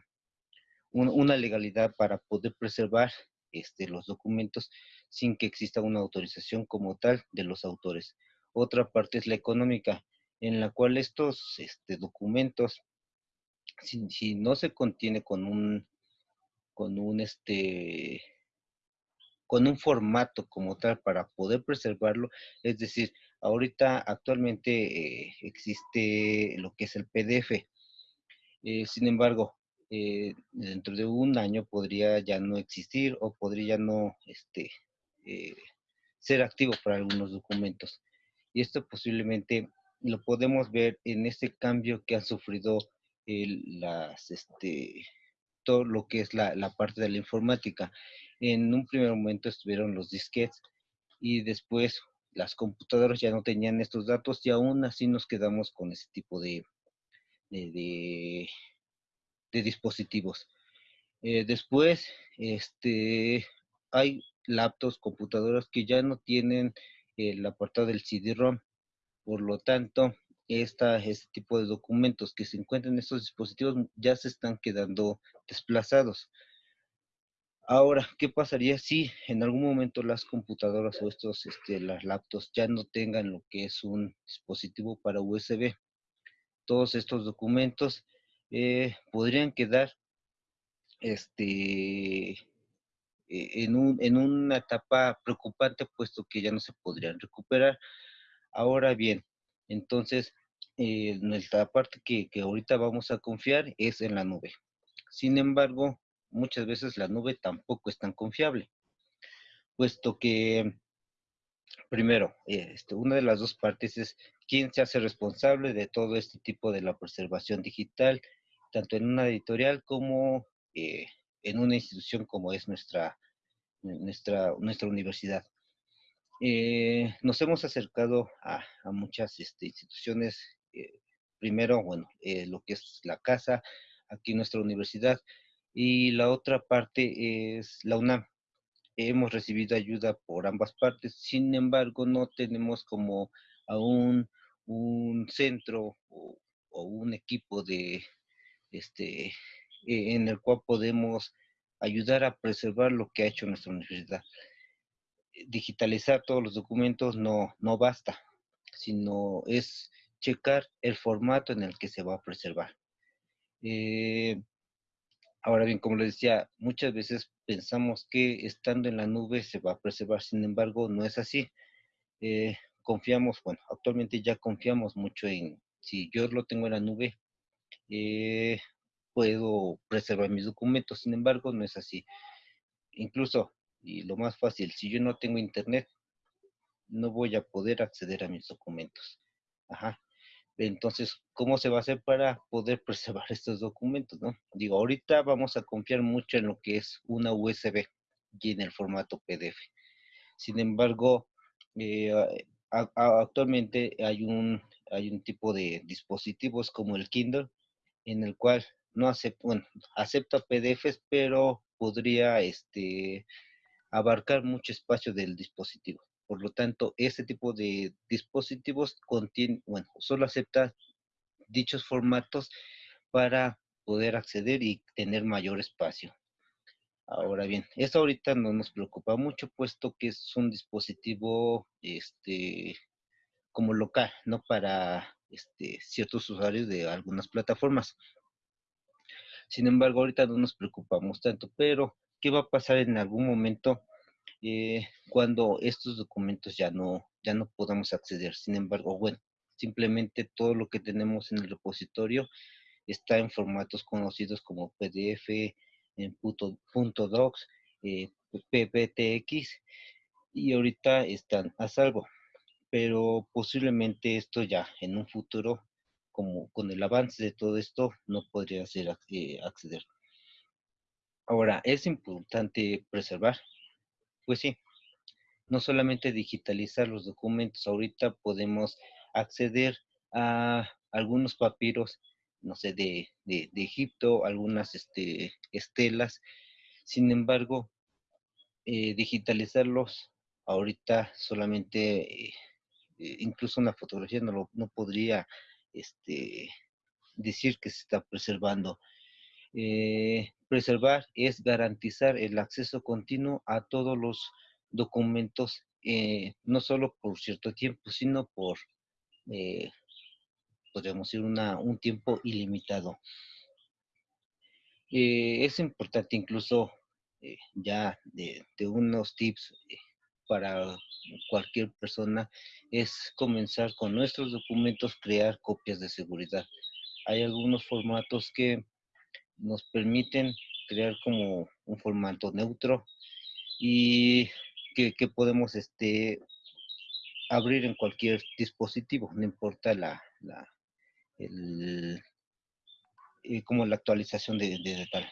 Speaker 9: una legalidad para poder preservar este, los documentos sin que exista una autorización como tal de los autores. Otra parte es la económica, en la cual estos este, documentos, si, no se contiene con un, con un, este, con un formato como tal para poder preservarlo, es decir, Ahorita actualmente eh, existe lo que es el PDF. Eh, sin embargo, eh, dentro de un año podría ya no existir o podría no este, ser activo para algunos documentos. Y esto posiblemente lo podemos ver en este cambio que han sufrido las, este, todo lo que es la, la, parte de la informática. En un primer momento estuvieron los disquetes y después las computadoras ya no tenían estos datos y aún así nos quedamos con ese tipo de, de, de, de dispositivos. Eh, después, este, hay laptops, computadoras que ya no tienen el apartado del CD-ROM. Por lo tanto, esta, este tipo de documentos que se encuentran en estos dispositivos ya se están quedando desplazados. Ahora, ¿qué pasaría si en algún momento las computadoras o estos, este, las laptops ya no tengan lo que es un dispositivo para USB? Todos estos documentos eh, podrían quedar este, e, en, un, en una etapa preocupante, puesto que ya no se podrían recuperar. Ahora bien, entonces, eh, nuestra parte que, que ahorita vamos a confiar es en la nube. Sin embargo, muchas veces la nube tampoco es tan confiable, puesto que, primero, este, una de las dos partes es quién se hace responsable de todo este tipo de la preservación digital, tanto en una editorial como eh, en una institución como es nuestra, nuestra, nuestra universidad. Eh, nos hemos acercado a, muchas este, instituciones, eh, primero, bueno, lo que es la casa, aquí nuestra universidad, y la otra parte es la UNAM. Hemos recibido ayuda por ambas partes, sin embargo, no tenemos como aún un centro o, un equipo de este e, en el cual podemos ayudar a preservar lo que ha hecho nuestra universidad. Digitalizar todos los documentos no, no basta, sino es checar el formato en el que se va a preservar. Eh, ahora bien, como les decía, muchas veces pensamos que estando en la nube se va a preservar, sin embargo, no es así. Eh, confiamos, bueno, actualmente ya confiamos mucho en, si yo lo tengo en la nube, eh, puedo preservar mis documentos, sin embargo, no es así. Incluso, y lo más fácil, si yo no tengo internet, no voy a poder acceder a mis documentos. Ajá. Entonces, ¿cómo se va a hacer para poder preservar estos documentos? ¿no? Digo, ahorita vamos a confiar mucho en lo que es una USB y en el formato PDF. Sin embargo, eh, actualmente hay un, hay un tipo de dispositivos como el Kindle en el cual no acepta, bueno, acepta PDFs, pero podría este, abarcar mucho espacio del dispositivo. Por lo tanto, este tipo de dispositivos contiene, bueno, solo acepta dichos formatos para poder acceder y tener mayor espacio. Ahora bien, esto ahorita no nos preocupa mucho, puesto que es un dispositivo este, como local, no para este, ciertos usuarios de algunas plataformas. Sin embargo, ahorita no nos preocupamos tanto, pero ¿qué va a pasar en algún momento eh, cuando estos documentos ya no, ya no podamos acceder? Sin embargo, bueno, simplemente todo lo que tenemos en el repositorio está en formatos conocidos como PDF, en punto, .docs, eh, PPTX, y ahorita están a salvo. Pero posiblemente esto ya en un futuro, como con el avance de todo esto, no podría ser eh, acceder. Ahora, ¿es importante preservar? Pues sí, no solamente digitalizar los documentos, ahorita podemos acceder a algunos papiros no sé, de, de, Egipto, algunas este, estelas. Sin embargo, eh, digitalizarlos ahorita solamente, eh, eh, incluso una fotografía no, lo, no podría este, decir que se está preservando. preservar es garantizar el acceso continuo a todos los documentos, no solo por cierto tiempo, sino por podríamos decir, una, un tiempo ilimitado. Eh, es importante incluso eh, ya de, unos tips eh, para cualquier persona es comenzar con nuestros documentos, crear copias de seguridad. Hay algunos formatos que nos permiten crear como un formato neutro y que, podemos este, abrir en cualquier dispositivo, no importa la, el, eh, como la actualización de, de, tal.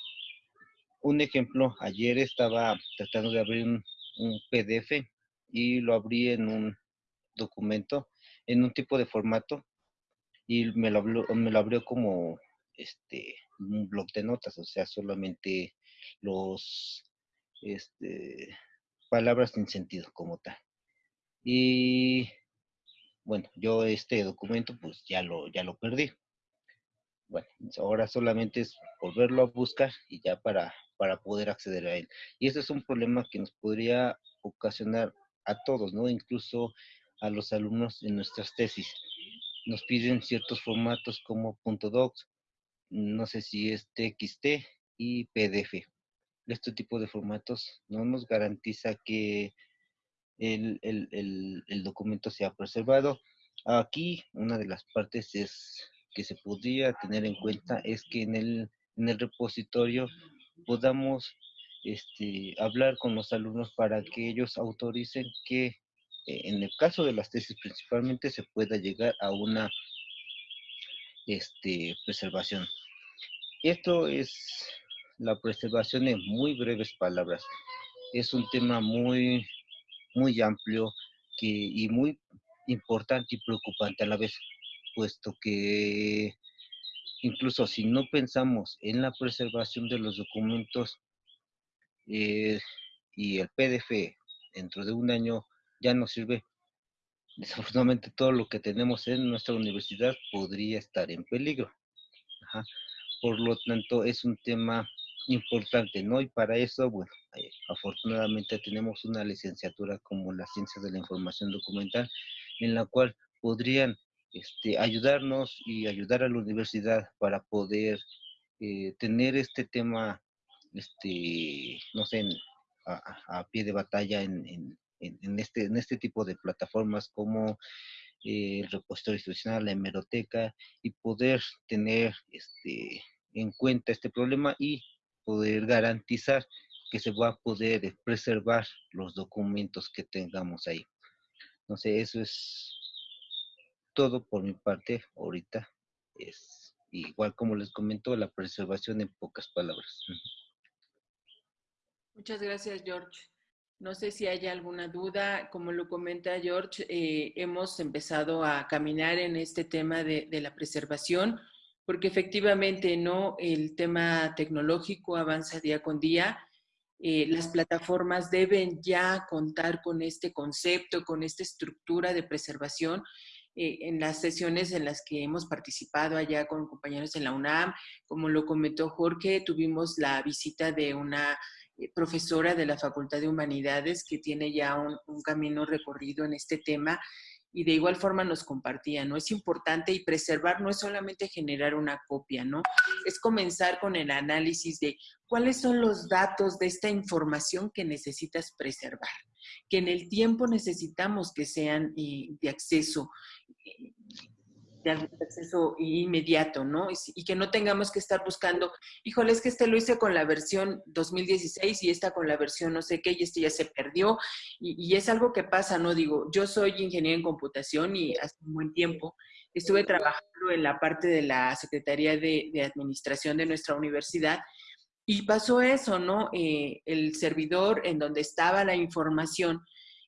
Speaker 9: Un ejemplo, ayer estaba tratando de abrir un, PDF y lo abrí en un, documento en un tipo de formato y me lo, me lo abrió como este, un blog de notas, o sea, solamente los este, palabras sin sentido como tal. Y bueno, yo este documento pues ya lo, ya lo perdí. Bueno, ahora solamente es volverlo a buscar y ya para, para poder acceder a él. Y ese es un problema que nos podría ocasionar a todos, ¿no? Incluso a los alumnos en nuestras tesis. Nos piden ciertos formatos como .docs, no sé si es TXT y PDF. Este tipo de formatos no nos garantiza que el, el documento sea preservado. Aquí una de las partes es que se podría tener en cuenta es que en el, en el repositorio podamos este, hablar con los alumnos para que ellos autoricen que eh, en el caso de las tesis principalmente se pueda llegar a una este, preservación. Esto es la preservación en muy breves palabras. Es un tema muy, muy amplio que, y muy importante y preocupante a la vez, puesto que incluso si no pensamos en la preservación de los documentos eh, y el PDF dentro de un año ya no sirve, desafortunadamente todo lo que tenemos en nuestra universidad podría estar en peligro. Por lo tanto, es un tema importante, ¿no? Y para eso, bueno, eh, afortunadamente tenemos una licenciatura como la Ciencia de la Información Documental, en la cual podrían este, ayudarnos y ayudar a la universidad para poder eh, tener este tema, este, no sé, a, pie de batalla en, este, en este tipo de plataformas como eh, el repositorio institucional, la hemeroteca, y poder tener este, en cuenta este problema y poder garantizar que se va a poder preservar los documentos que tengamos ahí. Sé, eso es todo por mi parte ahorita. Es igual como les comento, la preservación en pocas palabras.
Speaker 1: Muchas gracias, George. No sé si hay alguna duda. Como lo comenta George, eh, hemos empezado a caminar en este tema de, la preservación, porque efectivamente no el tema tecnológico avanza día con día. Eh, las plataformas deben ya contar con este concepto, con esta estructura de preservación eh, en las sesiones en las que hemos participado allá con compañeros en la UNAM. Como lo comentó Jorge, tuvimos la visita de una eh, profesora de la Facultad de Humanidades que tiene ya un, un camino recorrido en este tema y de igual forma nos compartía, ¿no? Es importante y preservar no es solamente generar una copia, ¿no? Es comenzar con el análisis de cuáles son los datos de esta información que necesitas preservar que en el tiempo necesitamos que sean eh, de acceso de acceso inmediato, ¿no? Y, que no tengamos que estar buscando, híjole, es que este lo hice con la versión 2016 y esta con la versión no sé qué y este ya se perdió. Y, es algo que pasa, ¿no? Digo, yo soy ingeniero en computación y hace un buen tiempo estuve trabajando en la parte de la Secretaría de, de Administración de nuestra universidad y pasó eso, ¿no? Eh, el servidor en donde estaba la información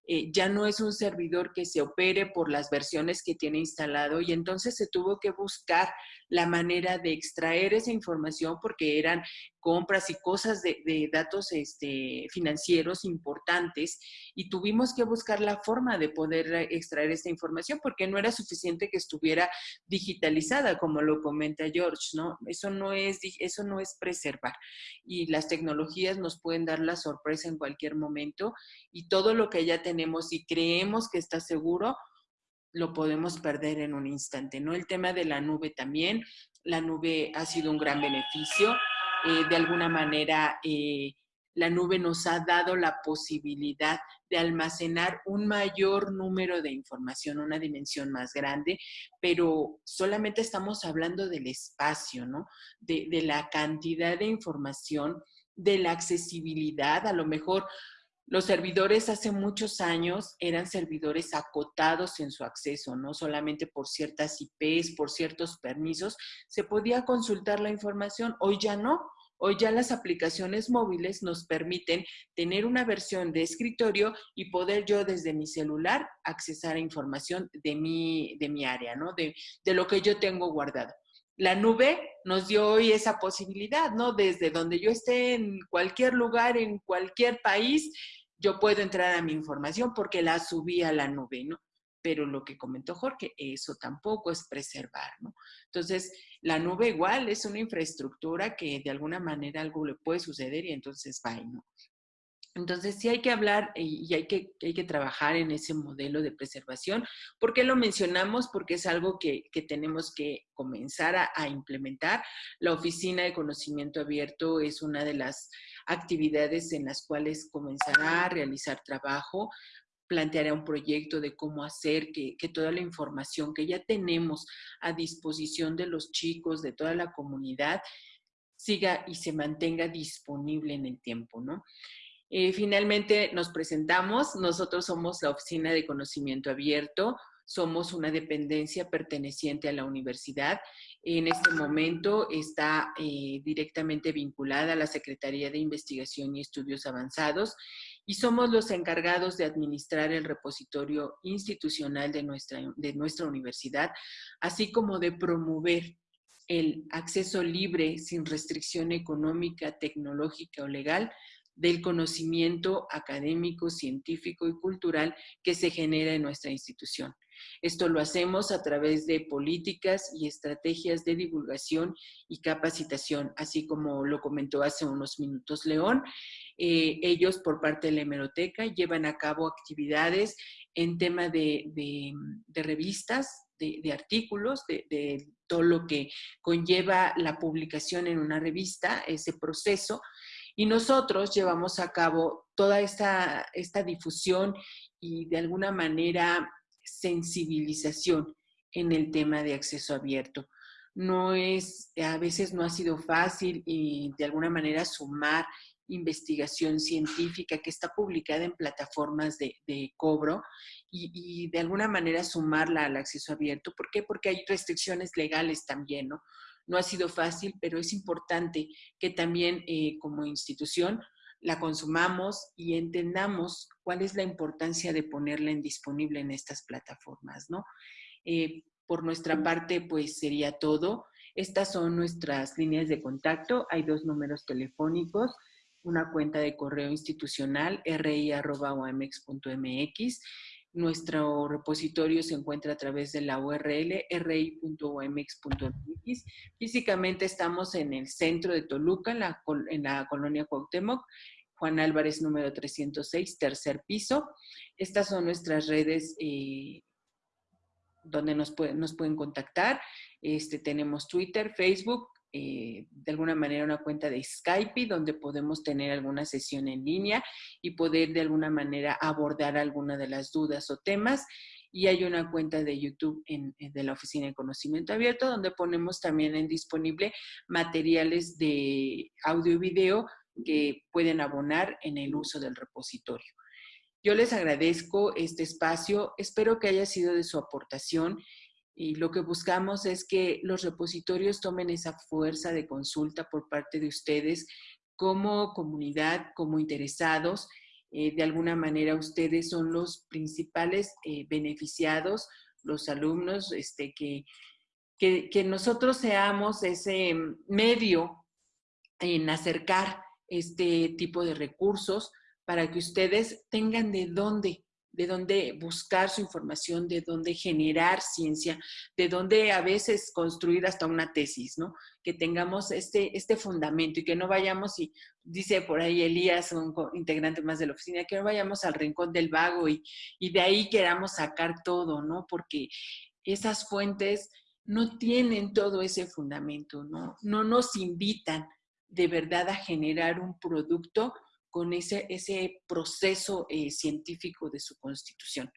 Speaker 1: eh, ya no es un servidor que se opere por las versiones que tiene instalado y entonces se tuvo que buscar la manera de extraer esa información porque eran compras y cosas de, datos este, financieros importantes y tuvimos que buscar la forma de poder extraer esta información porque no era suficiente que estuviera digitalizada, como lo comenta George, ¿no? Eso no es, eso no es preservar. Y las tecnologías nos pueden dar la sorpresa en cualquier momento y todo lo que ya tenemos y creemos que está seguro, lo podemos perder en un instante, ¿no? El tema de la nube también, la nube ha sido un gran beneficio eh, de alguna manera eh, la nube nos ha dado la posibilidad de almacenar un mayor número de información, una dimensión más grande, pero solamente estamos hablando del espacio, ¿no? De, de la cantidad de información, de la accesibilidad, a lo mejor los servidores hace muchos años eran servidores acotados en su acceso, no solamente por ciertas IPs, por ciertos permisos, se podía consultar la información. Hoy ya no. Hoy ya las aplicaciones móviles nos permiten tener una versión de escritorio y poder yo desde mi celular accesar a información de mi, de mi área, ¿no? De, de lo que yo tengo guardado. La nube nos dio hoy esa posibilidad, ¿no? Desde donde yo esté en cualquier lugar, en cualquier país, yo puedo entrar a mi información porque la subí a la nube, ¿no? Pero lo que comentó Jorge, eso tampoco es preservar, ¿no? Entonces, la nube igual es una infraestructura que de alguna manera algo le puede suceder y entonces va, ¿no? Entonces sí hay que hablar y hay que, hay que trabajar en ese modelo de preservación. ¿Por qué lo mencionamos? Porque es algo que, tenemos que comenzar a, a, implementar. La Oficina de Conocimiento Abierto es una de las actividades en las cuales comenzará a realizar trabajo planteará un proyecto de cómo hacer que, toda la información que ya tenemos a disposición de los chicos, de toda la comunidad, siga y se mantenga disponible en el tiempo, ¿no? Eh, finalmente nos presentamos, nosotros somos la Oficina de Conocimiento Abierto, somos una dependencia perteneciente a la universidad. En este momento está eh, directamente vinculada a la Secretaría de Investigación y Estudios Avanzados y somos los encargados de administrar el repositorio institucional de nuestra, de nuestra universidad, así como de promover el acceso libre, sin restricción económica, tecnológica o legal, del conocimiento académico, científico y cultural que se genera en nuestra institución. Esto lo hacemos a través de políticas y estrategias de divulgación y capacitación, así como lo comentó hace unos minutos León. Eh, ellos, por parte de la hemeroteca, llevan a cabo actividades en tema de, revistas, de, artículos, de, todo lo que conlleva la publicación en una revista, ese proceso. Y nosotros llevamos a cabo toda esta, esta difusión y de alguna manera sensibilización en el tema de acceso abierto. No es, a veces no ha sido fácil y de alguna manera sumar investigación científica que está publicada en plataformas de, cobro y, de alguna manera sumarla al acceso abierto. ¿Por qué? Porque hay restricciones legales también, ¿no? No ha sido fácil, pero es importante que también eh, como institución la consumamos y entendamos cuál es la importancia de ponerla en disponible en estas plataformas, ¿no? Eh, por nuestra parte, pues sería todo. Estas son nuestras líneas de contacto. Hay dos números telefónicos, una cuenta de correo institucional, ri.omex.mx. Nuestro repositorio se encuentra a través de la URL ri.omx.mx. Físicamente estamos en el centro de Toluca, en la, colonia Cuauhtémoc, Juan Álvarez número 306, tercer piso. Estas son nuestras redes eh, donde nos, nos pueden contactar. Este, tenemos Twitter, Facebook, eh, de alguna manera una cuenta de Skype donde podemos tener alguna sesión en línea y poder de alguna manera abordar alguna de las dudas o temas. Y hay una cuenta de YouTube de la Oficina de Conocimiento Abierto donde ponemos también en disponible materiales de audio y video que pueden abonar en el uso del repositorio. Yo les agradezco este espacio, espero que haya sido de su aportación y lo que buscamos es que los repositorios tomen esa fuerza de consulta por parte de ustedes como comunidad, como interesados. Eh, de alguna manera ustedes son los principales eh, beneficiados, los alumnos, este, que, que, que nosotros seamos ese medio en acercar este tipo de recursos para que ustedes tengan de dónde de dónde buscar su información, de dónde generar ciencia, de dónde a veces construir hasta una tesis, ¿no? Que tengamos este, este fundamento y que no vayamos, y dice por ahí Elías, un integrante más de la oficina, que no vayamos al rincón del vago y, y de ahí queramos sacar todo, ¿no? Porque esas fuentes no tienen todo ese fundamento, ¿no? No nos invitan de verdad a generar un producto con ese, ese proceso eh, científico de su constitución.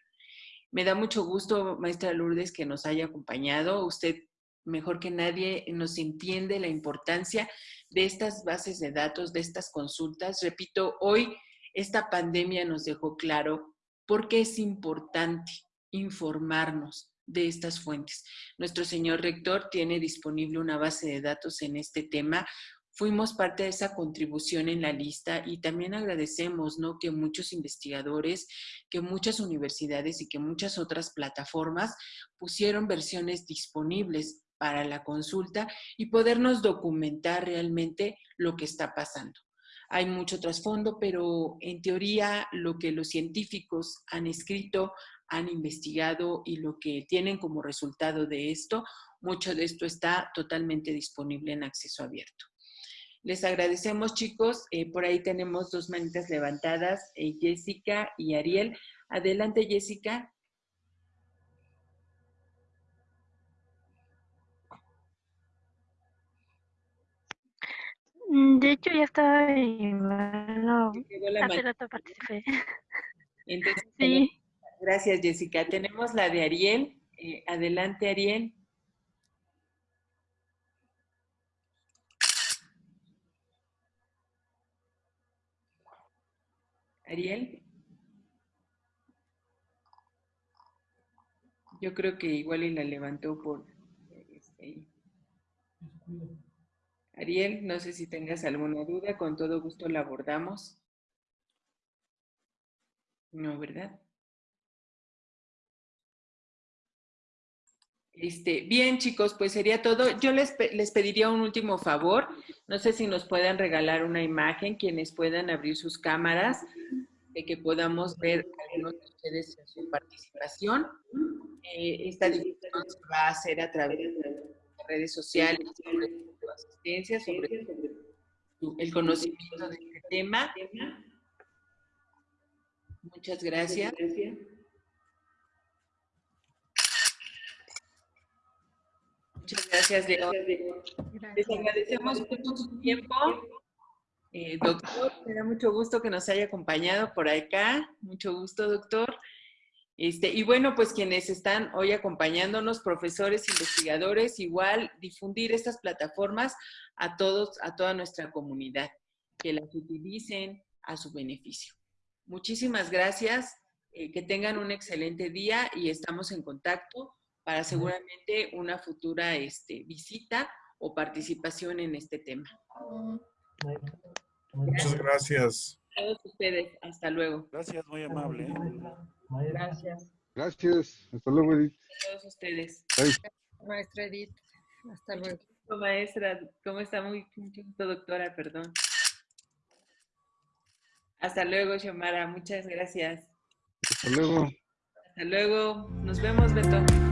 Speaker 1: Me da mucho gusto, maestra Lourdes, que nos haya acompañado. Usted, mejor que nadie, nos entiende la importancia de estas bases de datos, de estas consultas. Repito, hoy esta pandemia nos dejó claro por qué es importante informarnos de estas fuentes. Nuestro señor rector tiene disponible una base de datos en este tema fuimos parte de esa contribución en la lista y también agradecemos ¿no? que muchos investigadores, que muchas universidades y que muchas otras plataformas pusieron versiones disponibles para la consulta y podernos documentar realmente lo que está pasando. Hay mucho trasfondo, pero en teoría lo que los científicos han escrito, han investigado y lo que tienen como resultado de esto, mucho de esto está totalmente disponible en acceso abierto. Les agradecemos, chicos. Eh, por ahí tenemos dos manitas levantadas, eh, Jessica y Ariel. Adelante, Jessica.
Speaker 8: Mm, De hecho, ya estaba en bueno, hace rato participé.
Speaker 1: Entonces,
Speaker 8: Sí.
Speaker 1: Gracias, Jessica. Tenemos la de Ariel. Eh, adelante, Ariel. Ariel. Yo creo que igual y la levantó por... este, Ariel, no sé si tengas alguna duda, con todo gusto la abordamos. No, ¿verdad? Este, bien, chicos, pues sería todo. Yo les, les pediría un último favor. No sé si nos puedan regalar una imagen, quienes puedan abrir sus cámaras, de que podamos ver algunos de ustedes en su participación. Eh, esta difusión se va a hacer a través de redes sociales, sobre su asistencia, sobre el conocimiento de este tema. Muchas gracias. Muchas gracias. Les agradecemos mucho su tiempo. Eh, doctor, me da mucho gusto que nos haya acompañado por acá. Mucho gusto, doctor. Este, y bueno, pues quienes están hoy acompañándonos, profesores, investigadores, igual difundir estas plataformas a todos, a toda nuestra comunidad, que las utilicen a su beneficio. Muchísimas gracias, eh, que tengan un excelente día y estamos en contacto para seguramente una futura este, visita o participación en este tema.
Speaker 10: Muchas gracias.
Speaker 1: A todos ustedes, hasta luego.
Speaker 11: Gracias, muy amable. ¿eh?
Speaker 3: Gracias.
Speaker 4: Gracias. Hasta luego, Edith.
Speaker 1: A todos ustedes.
Speaker 4: Bye.
Speaker 12: Maestra Edith, hasta luego.
Speaker 1: Maestra, ¿cómo está? Muy gusto, doctora, perdón. Hasta luego, Xiomara. Muchas gracias.
Speaker 4: Hasta luego.
Speaker 1: Hasta luego. Nos vemos, Beto.